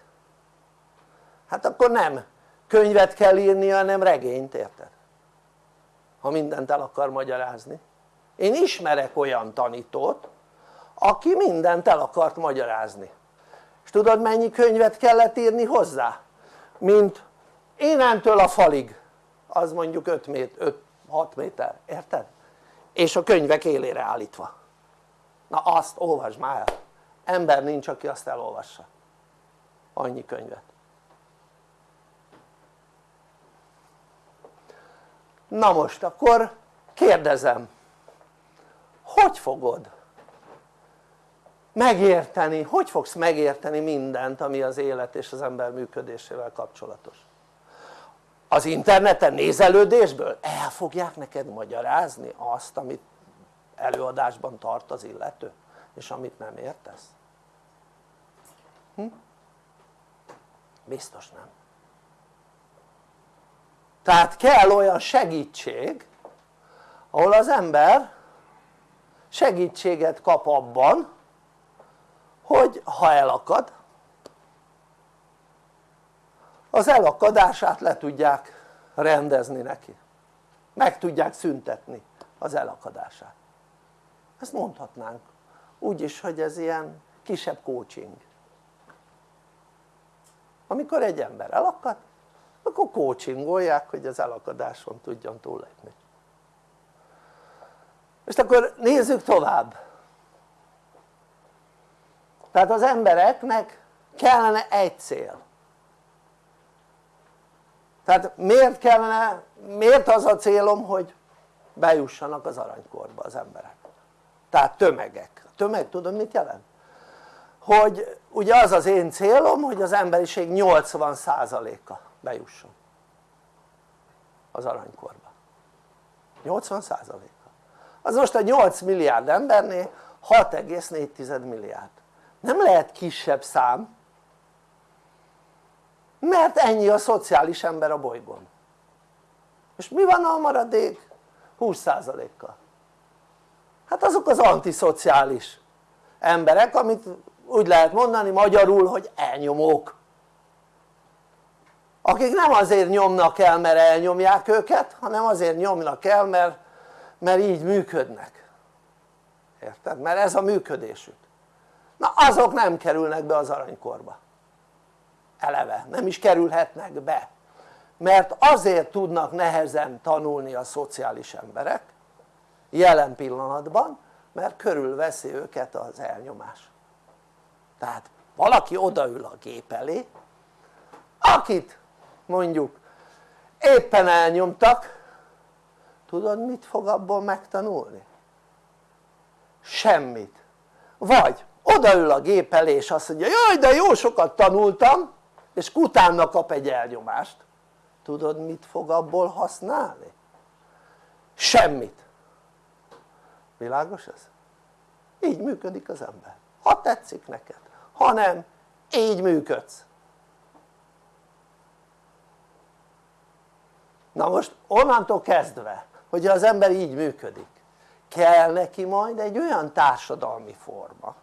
hát akkor nem könyvet kell írni hanem regényt érted? ha mindent el akar magyarázni. Én ismerek olyan tanítót aki mindent el akart magyarázni. És tudod mennyi könyvet kellett írni hozzá? mint énentől a falig. Az mondjuk 5 méter, 6 méter, érted? és a könyvek élére állítva. Na azt olvasd már ember nincs aki azt elolvassa. Annyi könyvet na most akkor kérdezem hogy fogod megérteni, hogy fogsz megérteni mindent ami az élet és az ember működésével kapcsolatos az interneten nézelődésből el fogják neked magyarázni azt amit előadásban tart az illető és amit nem értesz? Hm? biztos nem tehát kell olyan segítség ahol az ember segítséget kap abban hogy ha elakad az elakadását le tudják rendezni neki. Meg tudják szüntetni az elakadását. Ezt mondhatnánk. Úgy is hogy ez ilyen kisebb coaching. Amikor egy ember elakad akkor coachingolják hogy az elakadáson tudjon túllépni. És akkor nézzük tovább. Tehát az embereknek kellene egy cél. Tehát miért kellene, miért az a célom hogy bejussanak az aranykorba az emberek? Tehát tömegek, a tömeg tudod mit jelent? hogy ugye az az én célom hogy az emberiség 80%-a bejusson az aranykorba. 80%-a az most a 8 milliárd embernél 6,4 milliárd. Nem lehet kisebb szám mert ennyi a szociális ember a bolygón. És mi van a maradék? 20%-kal? hát azok az antiszociális emberek amit úgy lehet mondani magyarul hogy elnyomók akik nem azért nyomnak el mert elnyomják őket hanem azért nyomnak el mert, mert így működnek. Érted? mert ez a működésük. Na azok nem kerülnek be az aranykorba. Eleve, nem is kerülhetnek be. Mert azért tudnak nehezen tanulni a szociális emberek jelen pillanatban mert körülveszi őket az elnyomás. Tehát valaki odaül a gép elé akit mondjuk éppen elnyomtak tudod mit fog abból megtanulni? semmit vagy odaül a gép elé és azt mondja jaj de jó sokat tanultam és utána kap egy elnyomást tudod mit fog abból használni? semmit világos ez? így működik az ember ha tetszik neked, ha nem így működsz na most onnantól kezdve hogy az ember így működik kell neki majd egy olyan társadalmi forma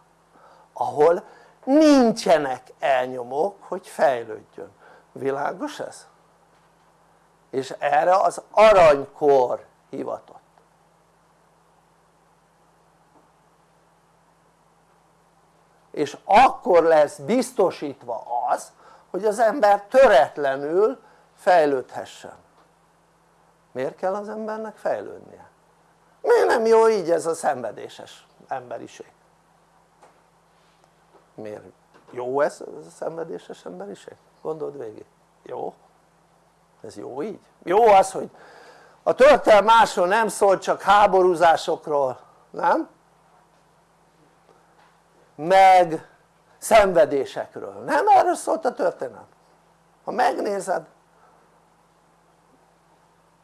ahol nincsenek elnyomók hogy fejlődjön, világos ez? és erre az aranykor hivatott. És akkor lesz biztosítva az hogy az ember töretlenül fejlődhessen miért kell az embernek fejlődnie? miért nem jó így ez a szenvedéses emberiség? miért jó ez, a szenvedéses emberiség? gondold végig, jó? ez jó így? jó az hogy a történelem másról nem szól csak háborúzásokról, nem? meg szenvedésekről, nem erről szólt a történelem ha megnézed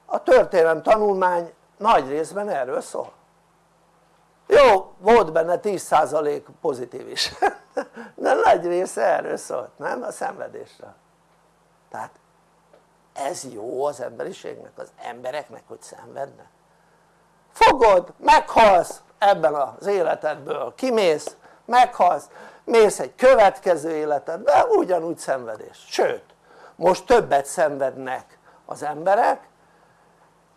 a történelem tanulmány nagy részben erről szól. Jó volt benne 10% pozitív is. De nagy része erről szólt nem? A szenvedésről. Tehát ez jó az emberiségnek, az embereknek hogy szenvednek. Fogod, meghalsz ebben az életedből, kimész, meghalsz, mész egy következő életedbe, ugyanúgy szenvedés, sőt most többet szenvednek az emberek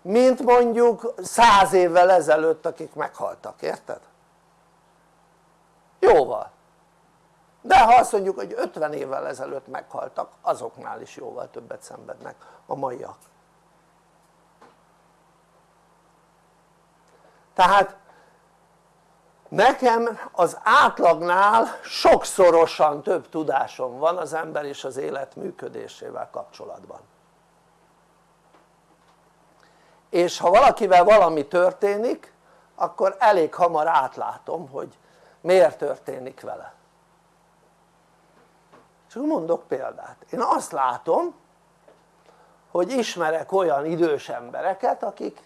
mint mondjuk száz évvel ezelőtt akik meghaltak, érted? jóval. De ha azt mondjuk hogy 50 évvel ezelőtt meghaltak azoknál is jóval többet szenvednek a maiak. Tehát nekem az átlagnál sokszorosan több tudásom van az ember és az élet működésével kapcsolatban és ha valakivel valami történik akkor elég hamar átlátom hogy miért történik vele. Csak mondok példát, én azt látom hogy ismerek olyan idős embereket akik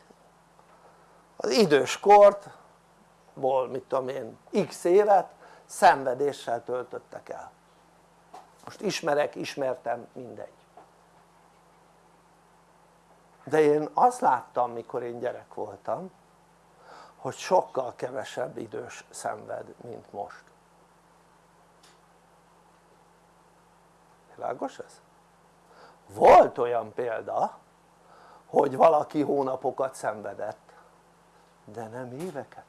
az időskort ból mit tudom én x évet szenvedéssel töltöttek el. Most ismerek, ismertem, mindegy de én azt láttam mikor én gyerek voltam hogy sokkal kevesebb idős szenved mint most világos ez? volt olyan példa hogy valaki hónapokat szenvedett de nem éveket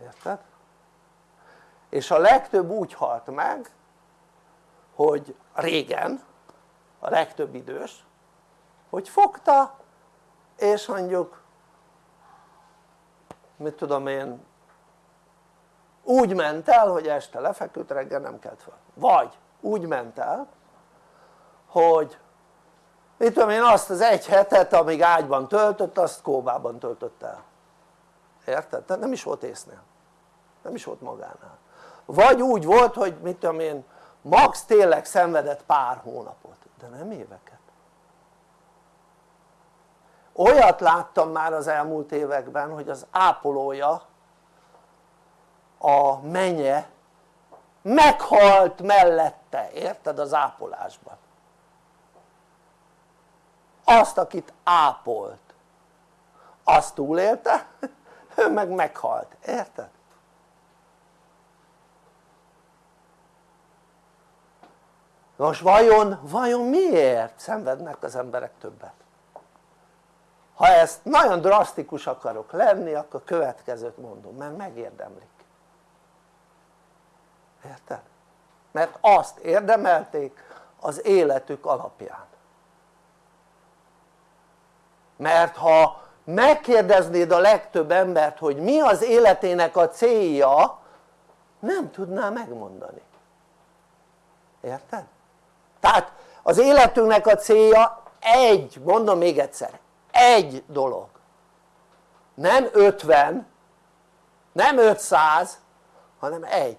érted? és a legtöbb úgy halt meg hogy régen a legtöbb idős hogy fogta és mondjuk mit tudom én úgy ment el hogy este lefeküdt reggel nem kelt fel. Vagy úgy ment el hogy mit tudom én azt az egy hetet amíg ágyban töltött azt kóbában töltött el. Érted? tehát nem is volt észnél. Nem is volt magánál. Vagy úgy volt hogy mit tudom én max tényleg szenvedett pár hónapot. De nem éveket olyat láttam már az elmúlt években hogy az ápolója a menye meghalt mellette, érted az ápolásban azt akit ápolt azt túlélte ő meg meghalt, érted? most vajon, vajon miért szenvednek az emberek többet? Ha ezt nagyon drasztikus akarok lenni akkor következőt mondom, mert megérdemlik érted? mert azt érdemelték az életük alapján mert ha megkérdeznéd a legtöbb embert hogy mi az életének a célja nem tudná megmondani érted? tehát az életünknek a célja egy, mondom még egyszer, egy dolog. Nem 50 nem 500 hanem egy.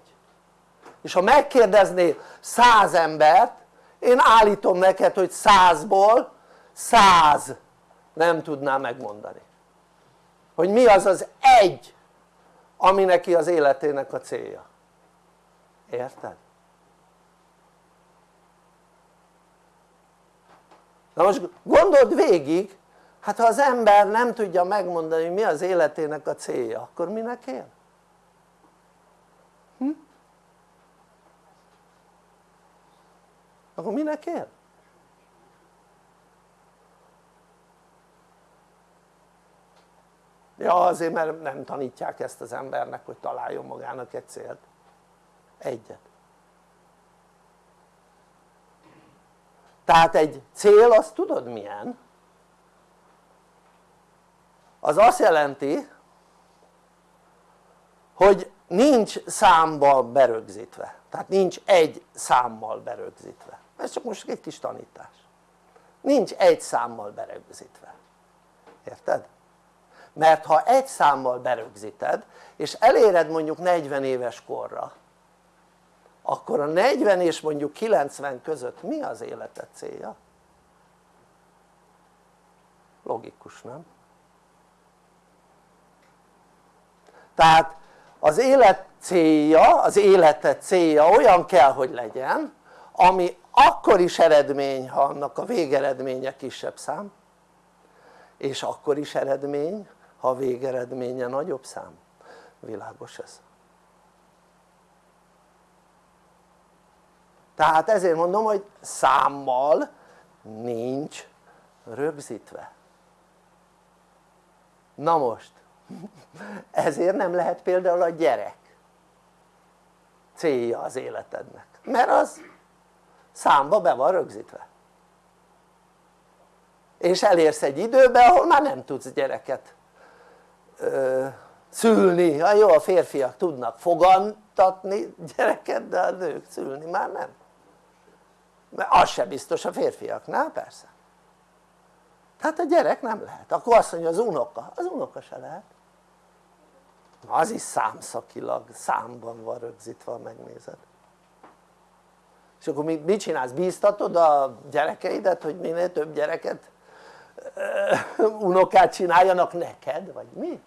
És ha megkérdeznél 100 embert én állítom neked hogy 100-ból 100 nem tudná megmondani. Hogy mi az az egy ami neki az életének a célja. Érted? na most gondold végig hát ha az ember nem tudja megmondani mi az életének a célja akkor minek él? Hm? akkor minek él? ja azért mert nem tanítják ezt az embernek hogy találjon magának egy célt egyet tehát egy cél azt tudod milyen? Az azt jelenti hogy nincs számba berögzítve tehát nincs egy számmal berögzítve ez csak most egy kis tanítás nincs egy számmal berögzítve érted? mert ha egy számmal berögzíted és eléred mondjuk 40 éves korra akkor a 40 és mondjuk 90 között mi az életed célja? logikus nem? Tehát az élet célja, az életed célja olyan kell hogy legyen ami akkor is eredmény ha annak a végeredménye kisebb szám és akkor is eredmény ha a végeredménye nagyobb szám világos ez? tehát ezért mondom hogy számmal nincs rögzítve na most ezért nem lehet például a gyerek célja az életednek. Mert az számba be van rögzítve. És elérsz egy időbe ahol már nem tudsz gyereket ö, szülni, ha jó a férfiak tudnak fogantatni gyereket de a nők szülni már nem. Mert az se biztos a férfiaknál persze. Tehát a gyerek nem lehet, akkor azt mondja az unoka, az unoka se lehet az is számszakilag, számban van rögzítve, megnézed és akkor mit csinálsz? bíztatod a gyerekeidet hogy minél több gyereket unokát csináljanak neked? vagy mi?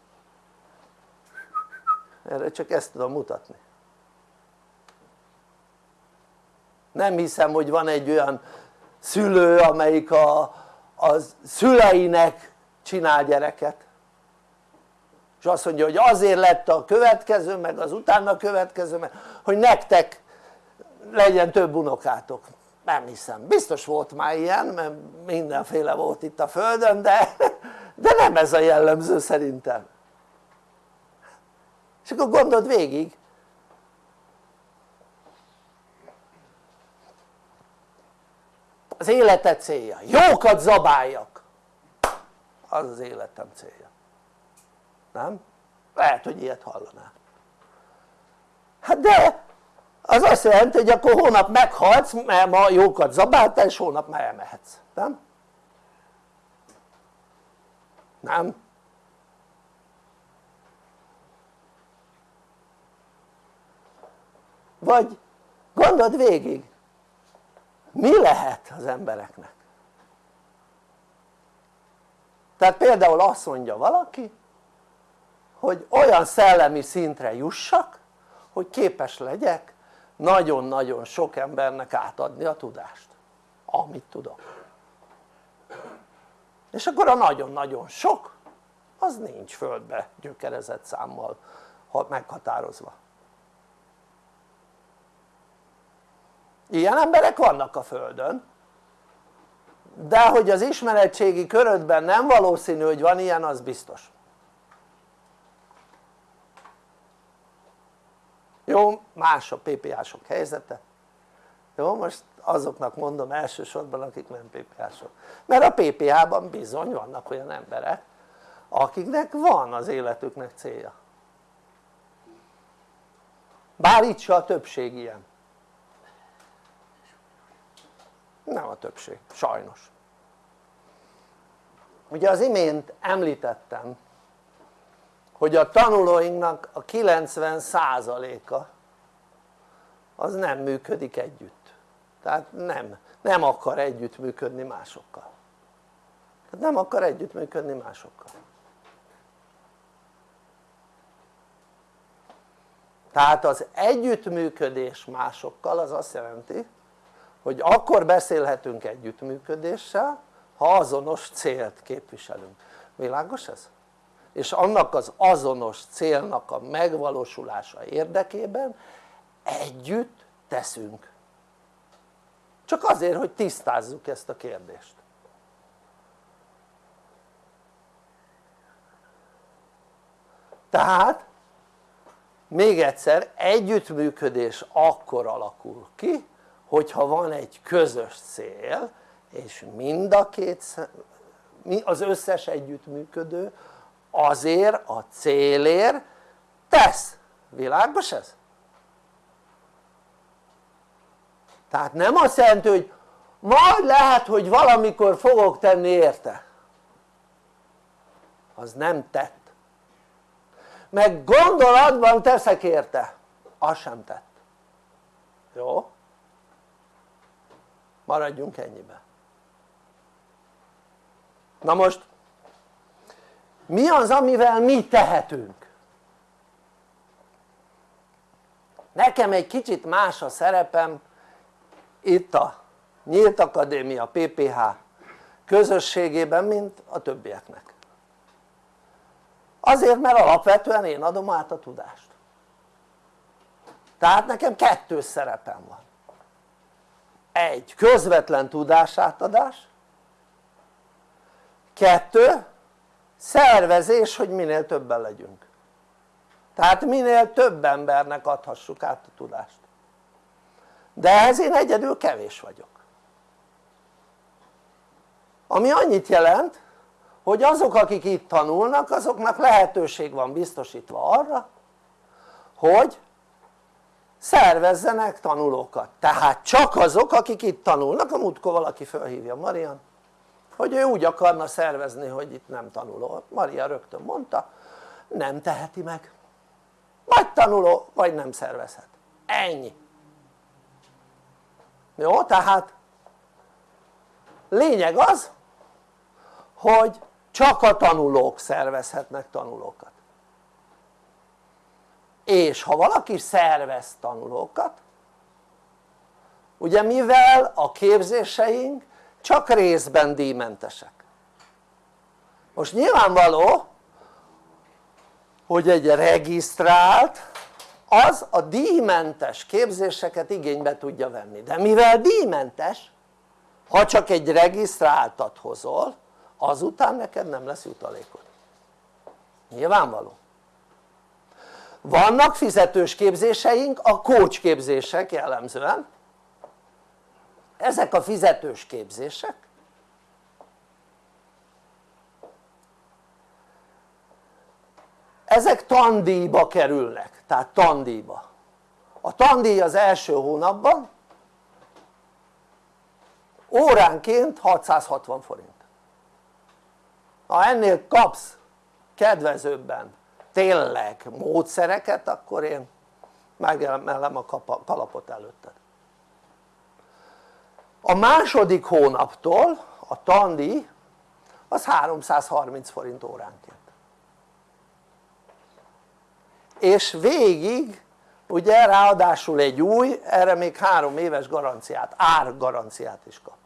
erre csak ezt tudom mutatni nem hiszem hogy van egy olyan szülő amelyik a, a szüleinek csinál gyereket és azt mondja hogy azért lett a következő meg az utána következő meg hogy nektek legyen több unokátok. Nem hiszem, biztos volt már ilyen mert mindenféle volt itt a földön de, de nem ez a jellemző szerintem. És akkor gondold végig. Az életed célja, jókat zabáljak. Az az életem célja nem? lehet hogy ilyet hallanál hát de az azt jelenti hogy akkor hónap meghalsz mert ma jókat zabáltál és hónap már elmehetsz, nem? nem? vagy gondold végig mi lehet az embereknek? tehát például azt mondja valaki hogy olyan szellemi szintre jussak hogy képes legyek nagyon-nagyon sok embernek átadni a tudást amit tudok. És akkor a nagyon-nagyon sok az nincs földbe gyökerezett számmal meghatározva. Ilyen emberek vannak a földön de hogy az ismeretségi körödben nem valószínű hogy van ilyen az biztos jó más a PPA-sok helyzete. Jó most azoknak mondom elsősorban akik nem PPA-sok mert a PPA-ban bizony vannak olyan emberek akiknek van az életüknek célja. Bár itt se a többség ilyen. Nem a többség, sajnos. Ugye az imént említettem hogy a tanulóinknak a 90%-a az nem működik együtt. Tehát nem, nem akar együttműködni másokkal. Tehát nem akar együttműködni másokkal. Tehát az együttműködés másokkal az azt jelenti hogy akkor beszélhetünk együttműködéssel ha azonos célt képviselünk, világos ez? És annak az azonos célnak a megvalósulása érdekében együtt teszünk. Csak azért hogy tisztázzuk ezt a kérdést. Tehát még egyszer együttműködés akkor alakul ki hogyha van egy közös cél és mind a két az összes együttműködő azért a célért tesz, világos ez? tehát nem azt jelenti hogy majd lehet hogy valamikor fogok tenni érte. Az nem tett. Meg gondolatban teszek érte. Az sem tett. Jó? maradjunk ennyibe na most mi az amivel mi tehetünk? nekem egy kicsit más a szerepem. Itt a Nyílt Akadémia PPH közösségében mint a többieknek. Azért mert alapvetően én adom át a tudást. Tehát nekem kettős szerepem van. Egy közvetlen tudásátadás. Kettő szervezés hogy minél többen legyünk. Tehát minél több embernek adhassuk át a tudást. De ehhez én egyedül kevés vagyok. Ami annyit jelent hogy azok akik itt tanulnak azoknak lehetőség van biztosítva arra hogy szervezzenek tanulókat. Tehát csak azok akik itt tanulnak, a múltkor valaki felhívja Marian hogy ő úgy akarna szervezni hogy itt nem tanuló, Maria rögtön mondta nem teheti meg. Vagy tanuló vagy nem szervezhet, ennyi. Jó? tehát lényeg az hogy csak a tanulók szervezhetnek tanulókat. És ha valaki szervez tanulókat ugye mivel a képzéseink csak részben díjmentesek. Most nyilvánvaló hogy egy regisztrált az a díjmentes képzéseket igénybe tudja venni. De mivel díjmentes ha csak egy regisztráltat hozol azután neked nem lesz jutalékod. Nyilvánvaló. Vannak fizetős képzéseink a coach képzések jellemzően ezek a fizetős képzések. Ezek tandíjba kerülnek, tehát tandíjba. A tandíj az első hónapban óránként 660 forint. Ha ennél kapsz kedvezőbben tényleg módszereket akkor én megemelem a kalapot előtted a második hónaptól a tandíj az 330 forint óránként és végig ugye ráadásul egy új, erre még három éves garanciát, árgaranciát is kap.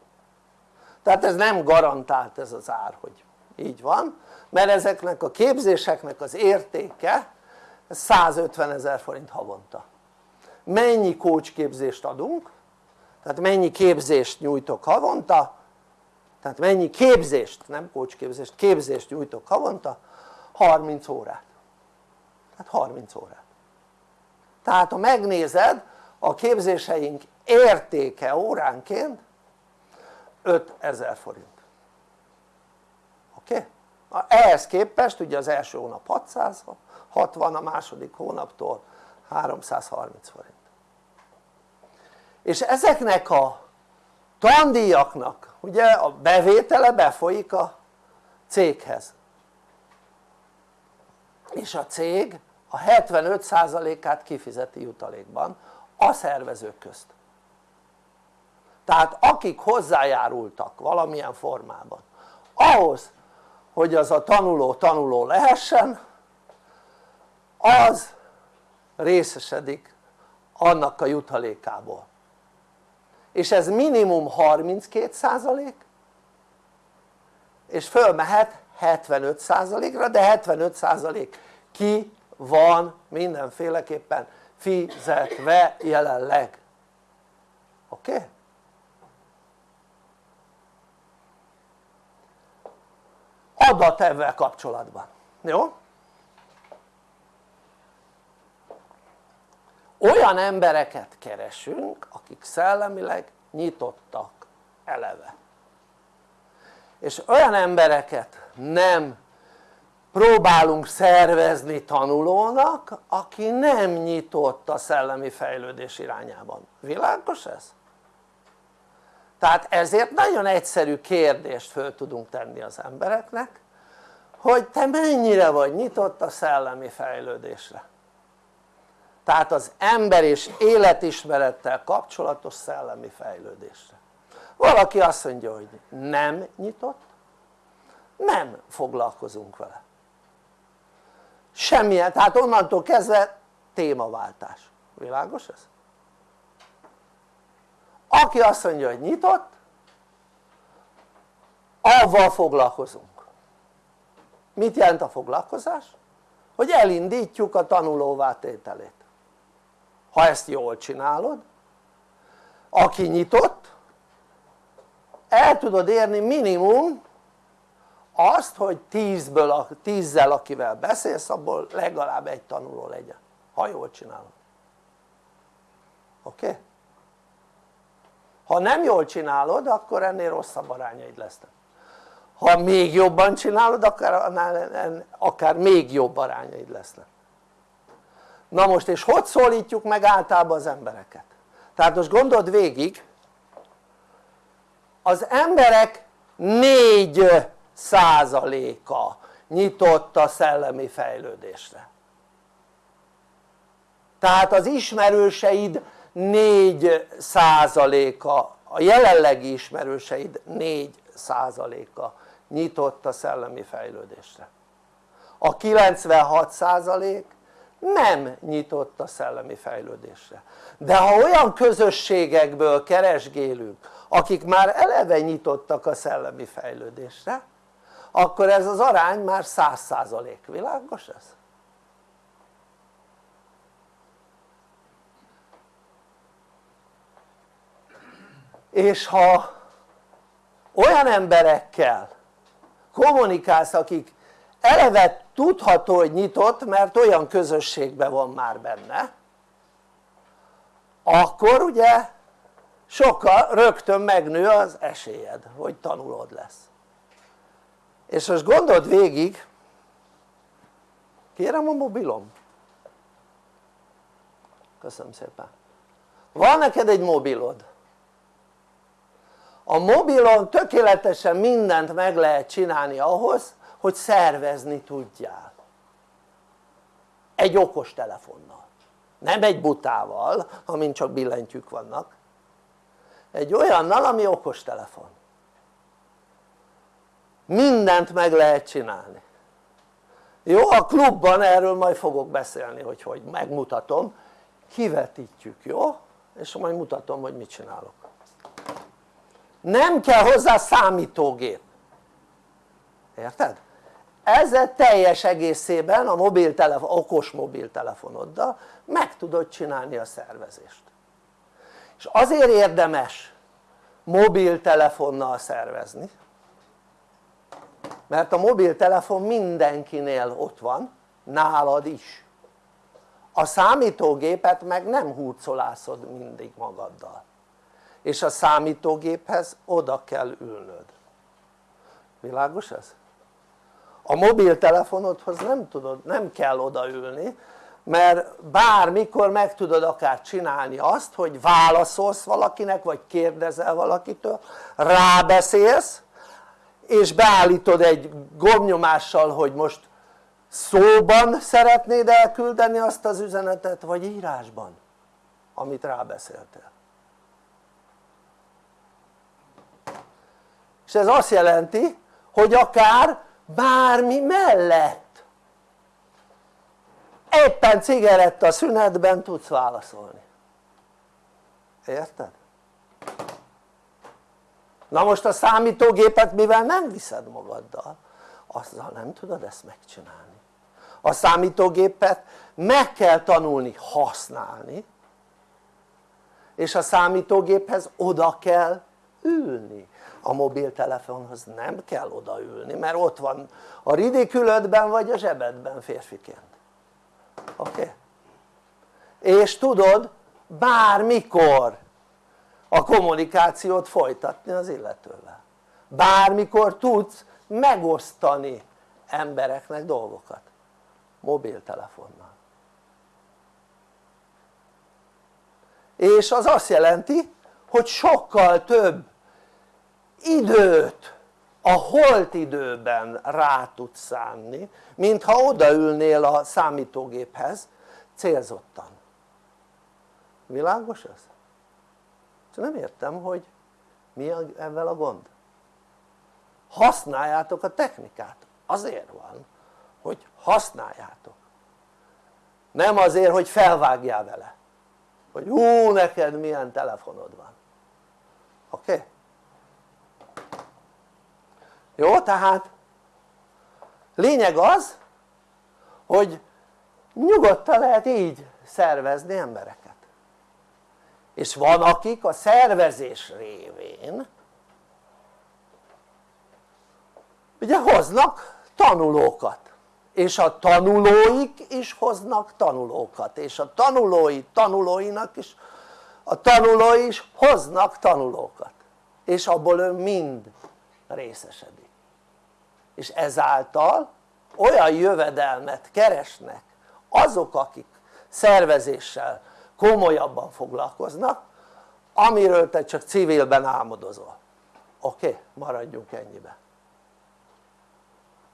Tehát ez nem garantált ez az ár hogy így van mert ezeknek a képzéseknek az értéke 150 ezer forint havonta. Mennyi coach képzést adunk tehát mennyi képzést nyújtok havonta? Tehát mennyi képzést, nem coach képzést, nyújtok havonta? 30 órát. Tehát 30 órát. Tehát ha megnézed a képzéseink értéke óránként 5000 forint. Oké? Okay? ehhez képest ugye az első hónap 660 a második hónaptól 330 forint és ezeknek a tandíjaknak ugye a bevétele befolyik a céghez. És a cég a 75%-át kifizeti jutalékban a szervezők közt. Tehát akik hozzájárultak valamilyen formában ahhoz hogy az a tanuló tanuló lehessen az részesedik annak a jutalékából és ez minimum 32% és fölmehet 75%-ra de 75% ki van mindenféleképpen fizetve jelenleg oké? Okay? adat ebben kapcsolatban, jó? Olyan embereket keresünk akik szellemileg nyitottak eleve. És olyan embereket nem próbálunk szervezni tanulónak aki nem nyitott a szellemi fejlődés irányában, világos ez? tehát ezért nagyon egyszerű kérdést föl tudunk tenni az embereknek hogy te mennyire vagy nyitott a szellemi fejlődésre tehát az ember és életismerettel kapcsolatos szellemi fejlődésre. Valaki azt mondja hogy nem nyitott nem foglalkozunk vele. Semmilyen, tehát onnantól kezdve témaváltás, világos ez? aki azt mondja hogy nyitott avval foglalkozunk. Mit jelent a foglalkozás? hogy elindítjuk a tanulóvá tételét ha ezt jól csinálod aki nyitott el tudod érni minimum azt hogy tízből, tízzel akivel beszélsz abból legalább egy tanuló legyen ha jól csinálod. Oké? Ha nem jól csinálod akkor ennél rosszabb arányaid lesznek. Ha még jobban csinálod akár, akár még jobb arányaid lesznek na most és hogy szólítjuk meg általában az embereket? tehát most gondold végig az emberek 4 százaléka nyitott a szellemi fejlődésre tehát az ismerőseid 4 százaléka a jelenlegi ismerőseid 4 százaléka nyitott a szellemi fejlődésre a 96 százalék nem nyitott a szellemi fejlődésre de ha olyan közösségekből keresgélünk akik már eleve nyitottak a szellemi fejlődésre akkor ez az arány már száz százalék, világos ez? és ha olyan emberekkel kommunikálsz akik eleve tudható hogy nyitott mert olyan közösségben van már benne. Akkor ugye sokkal rögtön megnő az esélyed hogy tanulod lesz. És most gondold végig. Kérem a mobilom. Köszönöm szépen. Van neked egy mobilod. A mobilon tökéletesen mindent meg lehet csinálni ahhoz hogy szervezni tudjál. Egy okos telefonnal. Nem egy butával amin csak billentyűk vannak. Egy olyannal ami okos telefon. Mindent meg lehet csinálni. Jó? a klubban erről majd fogok beszélni hogy hogy. Megmutatom. Kivetítjük jó? és majd mutatom hogy mit csinálok. Nem kell hozzá számítógép. Érted? Ezzel teljes egészében a mobiltelefon, okos mobiltelefonoddal meg tudod csinálni a szervezést. És azért érdemes mobiltelefonnal szervezni mert a mobiltelefon mindenkinél ott van, nálad is. A számítógépet meg nem hurcolászod mindig magaddal. És a számítógéphez oda kell ülnöd. Világos ez? A mobiltelefonodhoz nem tudod, nem kell odaülni mert bármikor meg tudod akár csinálni azt hogy válaszolsz valakinek vagy kérdezel valakitől rábeszélsz és beállítod egy gombnyomással hogy most szóban szeretnéd elküldeni azt az üzenetet vagy írásban amit rábeszéltél. És ez azt jelenti hogy akár bármi mellett. Éppen cigaretta szünetben tudsz válaszolni. Érted? na most a számítógépet mivel nem viszed magaddal azzal nem tudod ezt megcsinálni. A számítógépet meg kell tanulni használni és a számítógéphez oda kell ülni a mobiltelefonhoz nem kell odaülni mert ott van a ridikülödben vagy a zsebedben férfiként oké? Okay? és tudod bármikor a kommunikációt folytatni az illetővel bármikor tudsz megosztani embereknek dolgokat mobiltelefonnal és az azt jelenti hogy sokkal több időt a holt időben rá tudsz szánni mint ha odaülnél a számítógéphez célzottan világos ez? nem értem hogy mi ezzel a gond használjátok a technikát azért van hogy használjátok nem azért hogy felvágjál vele hogy hú neked milyen telefonod van oké? Okay? Jó? tehát lényeg az hogy nyugodtan lehet így szervezni embereket. És van akik a szervezés révén ugye hoznak tanulókat. És a tanulóik is hoznak tanulókat. És a tanulói tanulóinak is a tanulói is hoznak tanulókat. És abból ő mind részesedik és ezáltal olyan jövedelmet keresnek azok akik szervezéssel komolyabban foglalkoznak amiről te csak civilben álmodozol oké? Maradjunk ennyibe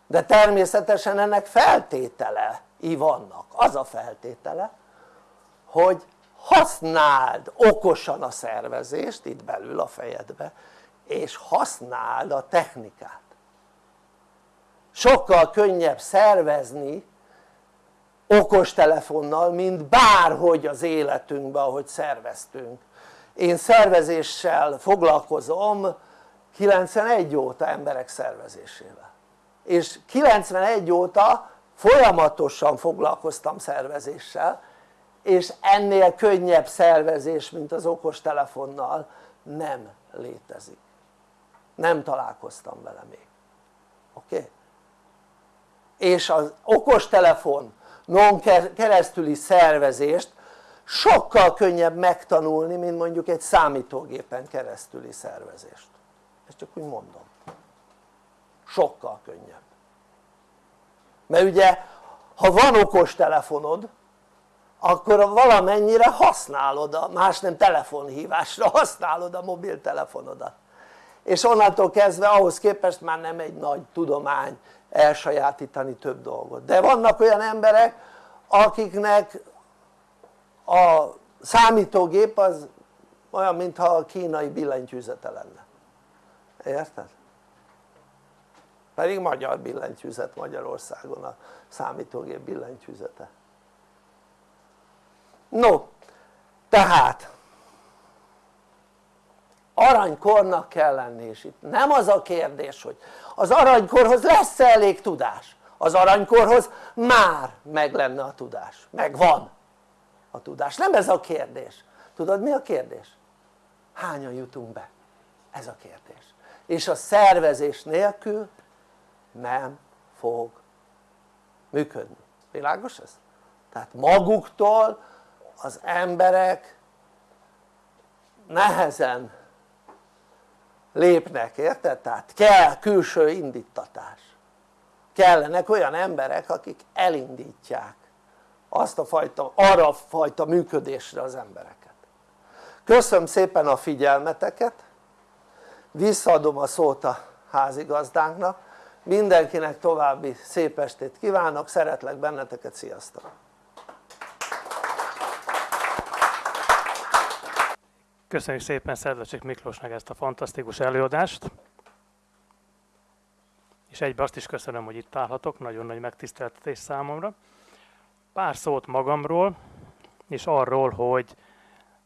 de természetesen ennek feltételei vannak az a feltétele hogy használd okosan a szervezést itt belül a fejedbe és használd a technikát sokkal könnyebb szervezni okostelefonnal, mint bárhogy az életünkben, ahogy szerveztünk. Én szervezéssel foglalkozom 91 óta emberek szervezésével. És 91 óta folyamatosan foglalkoztam szervezéssel, és ennél könnyebb szervezés, mint az okostelefonnal nem létezik. Nem találkoztam vele még. És az okostelefon non keresztüli szervezést sokkal könnyebb megtanulni mint mondjuk egy számítógépen keresztüli szervezést. Ezt csak úgy mondom. Sokkal könnyebb. Mert ugye ha van okos telefonod akkor valamennyire használod a, más nem telefonhívásra használod a mobiltelefonodat. És onnantól kezdve ahhoz képest már nem egy nagy tudomány elsajátítani több dolgot. De vannak olyan emberek akiknek a számítógép az olyan mintha a kínai billentyűzete lenne. Érted? pedig magyar billentyűzet Magyarországon a számítógép billentyűzete. No tehát aranykornak kell lenni és itt nem az a kérdés hogy az aranykorhoz lesz -e elég tudás az aranykorhoz már meg lenne a tudás, megvan a tudás, nem ez a kérdés tudod mi a kérdés? hányan jutunk be? ez a kérdés és a szervezés nélkül nem fog működni, világos ez? tehát maguktól az emberek nehezen lépnek, érted? tehát kell külső indítatás kellenek olyan emberek akik elindítják azt a fajta, arra a fajta működésre az embereket köszönöm szépen a figyelmeteket visszaadom a szót a házigazdánknak mindenkinek további szép estét kívánok, szeretlek benneteket, sziasztok! Köszönjük szépen Szedlacsik Miklósnak ezt a fantasztikus előadást és egybe azt is köszönöm, hogy itt állhatok, nagyon nagy megtiszteltetés számomra. Pár szót magamról, és arról, hogy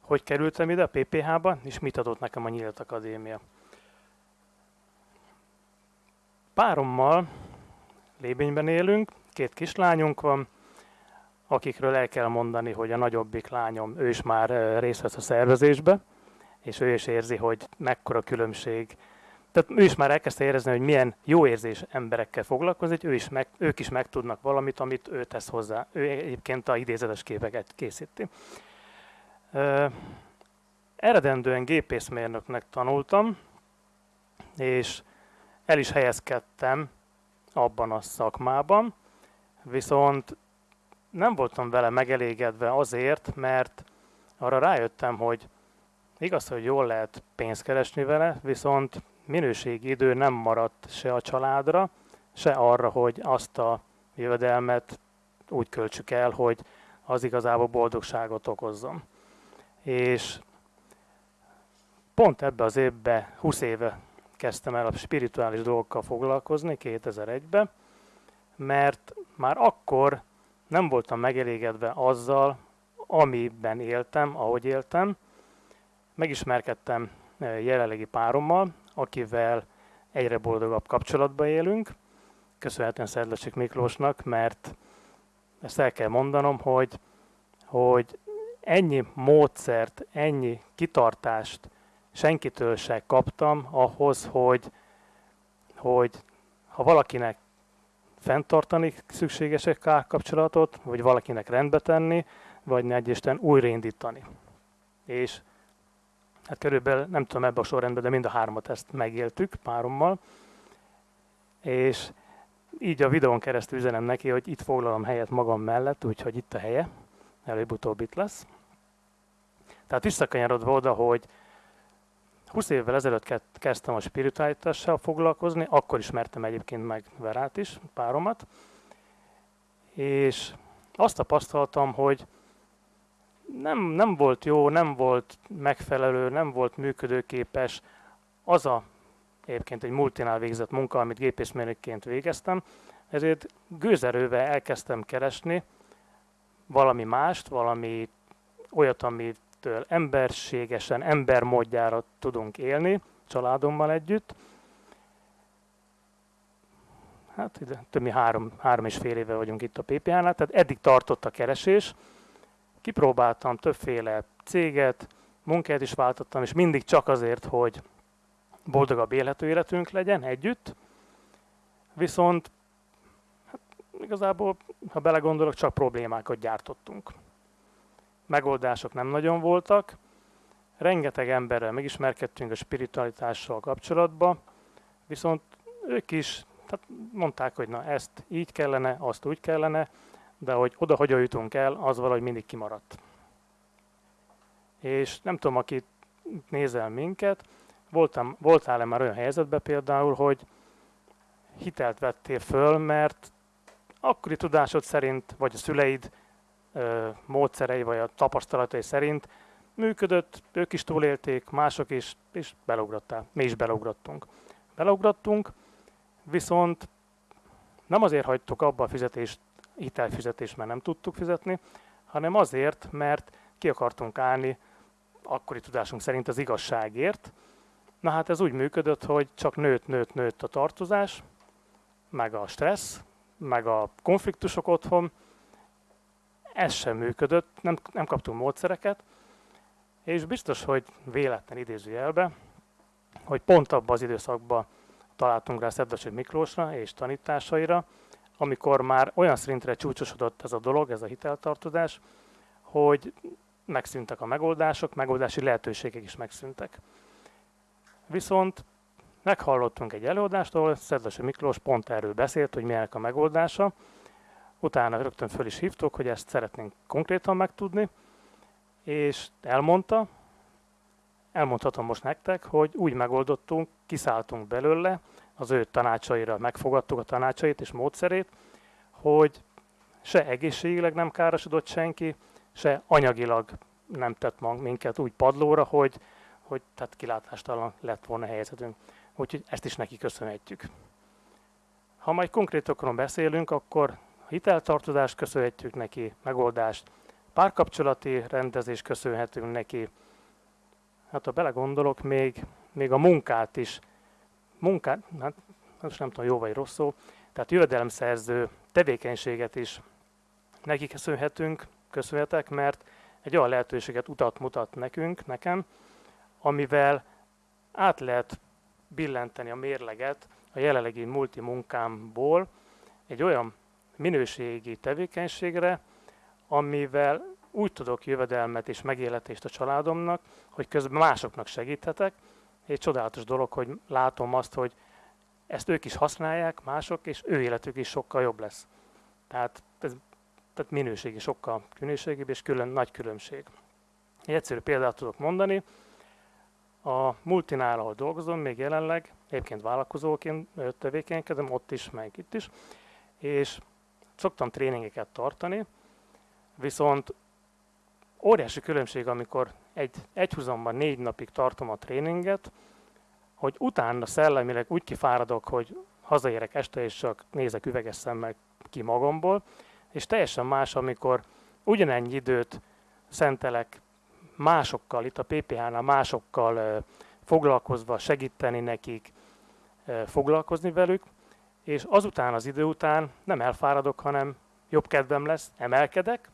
hogy kerültem ide a PPH-ba, és mit adott nekem a Nyílt Akadémia. Párommal Lébényben élünk, két kislányunk van, akikről el kell mondani, hogy a nagyobbik lányom, ő is már részt vesz a szervezésbe, és ő is érzi, hogy mekkora különbség tehát ő is már elkezdte érezni, hogy milyen jó érzés emberekkel foglalkozni, ő is meg, ők is megtudnak valamit, amit ő tesz hozzá. Ő egyébként a idézetes képeket készíti. Eredendően gépészmérnöknek tanultam, és el is helyezkedtem abban a szakmában, viszont nem voltam vele megelégedve azért, mert arra rájöttem, hogy igaz, hogy jól lehet pénzt keresni vele, viszont minőségi idő nem maradt se a családra, se arra, hogy azt a jövedelmet úgy költsük el, hogy az igazából boldogságot okozzon. És pont ebbe az évbe, 20 éve kezdtem el a spirituális dolgokkal foglalkozni, 2001-ben, mert már akkor nem voltam megelégedve azzal, amiben éltem, ahogy éltem. Megismerkedtem eh, jelenlegi párommal, akivel egyre boldogabb kapcsolatba élünk, köszönhetően Szedlacsik Miklósnak, mert ezt el kell mondanom, hogy, hogy ennyi módszert, ennyi kitartást senkitől se kaptam ahhoz, hogy, hogy ha valakinek fenntartani szükséges kapcsolatot, vagy valakinek rendbe tenni, vagy ne Isten újraindítani. És hát körülbelül nem tudom ebbe a sorrendben, de mind a hármat ezt megéltük párommal, és így a videón keresztül üzenem neki, hogy itt foglalom helyet magam mellett, úgyhogy itt a helye, előbb-utóbb itt lesz. Tehát visszakanyarodva oda, hogy 20 évvel ezelőtt kezdtem a spiritualitással foglalkozni, akkor ismertem egyébként meg Verát is, páromat, és azt tapasztaltam, hogy nem, nem volt jó, nem volt megfelelő, nem volt működőképes az a egyébként egy multinál végzett munka, amit gépészmérnökként végeztem, ezért gőzerővel elkezdtem keresni valami mást, valami olyat, amitől emberségesen, embermódjára tudunk élni, családommal együtt. Hát több mint három, három és fél éve vagyunk itt a PPH-nál, tehát eddig tartott a keresés. Kipróbáltam többféle céget, munkát is váltottam, és mindig csak azért, hogy boldogabb élhető életünk legyen együtt. Viszont hát, igazából, ha belegondolok, csak problémákat gyártottunk. Megoldások nem nagyon voltak, rengeteg emberrel megismerkedtünk a spiritualitással kapcsolatban, viszont ők is tehát mondták, hogy na ezt így kellene, azt úgy kellene, de hogy oda hogy jutunk el, az valahogy mindig kimaradt. És nem tudom, aki nézel minket, voltam, voltál-e már olyan helyzetben például, hogy hitelt vettél föl, mert akkori tudásod szerint, vagy a szüleid módszerei, vagy a tapasztalatai szerint működött, ők is túlélték, mások is, és beleugrottál. Mi is beleugrottunk. Beleugrottunk, viszont nem azért hagytuk abba a fizetést, hitelfizetést, mert nem tudtuk fizetni, hanem azért, mert ki akartunk állni akkori tudásunk szerint az igazságért. Na hát ez úgy működött, hogy csak nőtt, nőtt, nőtt a tartozás, meg a stressz, meg a konfliktusok otthon, ez sem működött, nem, nem kaptunk módszereket, és biztos, hogy véletlen idézőjelbe, hogy pont abban az időszakban találtunk rá Szedvesi Miklósra és tanításaira, amikor már olyan szintre csúcsosodott ez a dolog, ez a hiteltartozás, hogy megszűntek a megoldások, megoldási lehetőségek is megszűntek. Viszont meghallottunk egy előadást, ahol Szedvesi Miklós pont erről beszélt, hogy milyenek a megoldása. Utána rögtön föl is hívtuk, hogy ezt szeretnénk konkrétan megtudni, és elmondta, elmondhatom most nektek, hogy úgy megoldottunk, kiszálltunk belőle, az ő tanácsaira megfogadtuk a tanácsait és módszerét, hogy se egészségileg nem károsodott senki, se anyagilag nem tett minket úgy padlóra, hogy, hogy tehát kilátástalan lett volna helyzetünk. Úgyhogy ezt is neki köszönhetjük. Ha majd konkrétokról beszélünk, akkor hiteltartozást köszönhetjük neki, megoldást, párkapcsolati rendezést köszönhetünk neki, hát ha belegondolok, még, még a munkát is, munkát, hát most nem tudom, jó vagy rossz szó, tehát jövedelemszerző tevékenységet is neki köszönhetünk, köszönhetek, mert egy olyan lehetőséget utat mutat nekünk, nekem, amivel át lehet billenteni a mérleget a jelenlegi multi munkámból egy olyan minőségi tevékenységre, amivel úgy tudok jövedelmet és megéletést a családomnak, hogy közben másoknak segíthetek. Egy csodálatos dolog, hogy látom azt, hogy ezt ők is használják, mások, és ő életük is sokkal jobb lesz. Tehát ez tehát minőségi sokkal minőségibb és külön, nagy különbség. Egy egyszerű példát tudok mondani. A multinál, ahol dolgozom, még jelenleg, egyébként vállalkozóként tevékenykedem, ott is, meg itt is, és szoktam tréningeket tartani, viszont óriási különbség, amikor egy egyhuzamban négy napig tartom a tréninget, hogy utána szellemileg úgy kifáradok, hogy hazaérek este és csak nézek üveges szemmel ki magamból, és teljesen más, amikor ugyanennyi időt szentelek másokkal, itt a PPH-nál másokkal foglalkozva, segíteni nekik, foglalkozni velük, és azután az idő után nem elfáradok, hanem jobb kedvem lesz, emelkedek,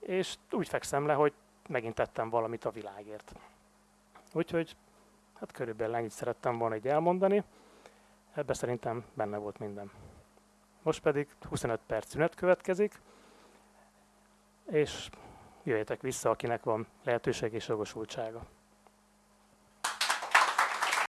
és úgy fekszem le, hogy megint tettem valamit a világért. Úgyhogy hát körülbelül ennyit szerettem volna egy elmondani, ebbe szerintem benne volt minden. Most pedig 25 perc szünet következik, és jöjjetek vissza, akinek van lehetőség és jogosultsága.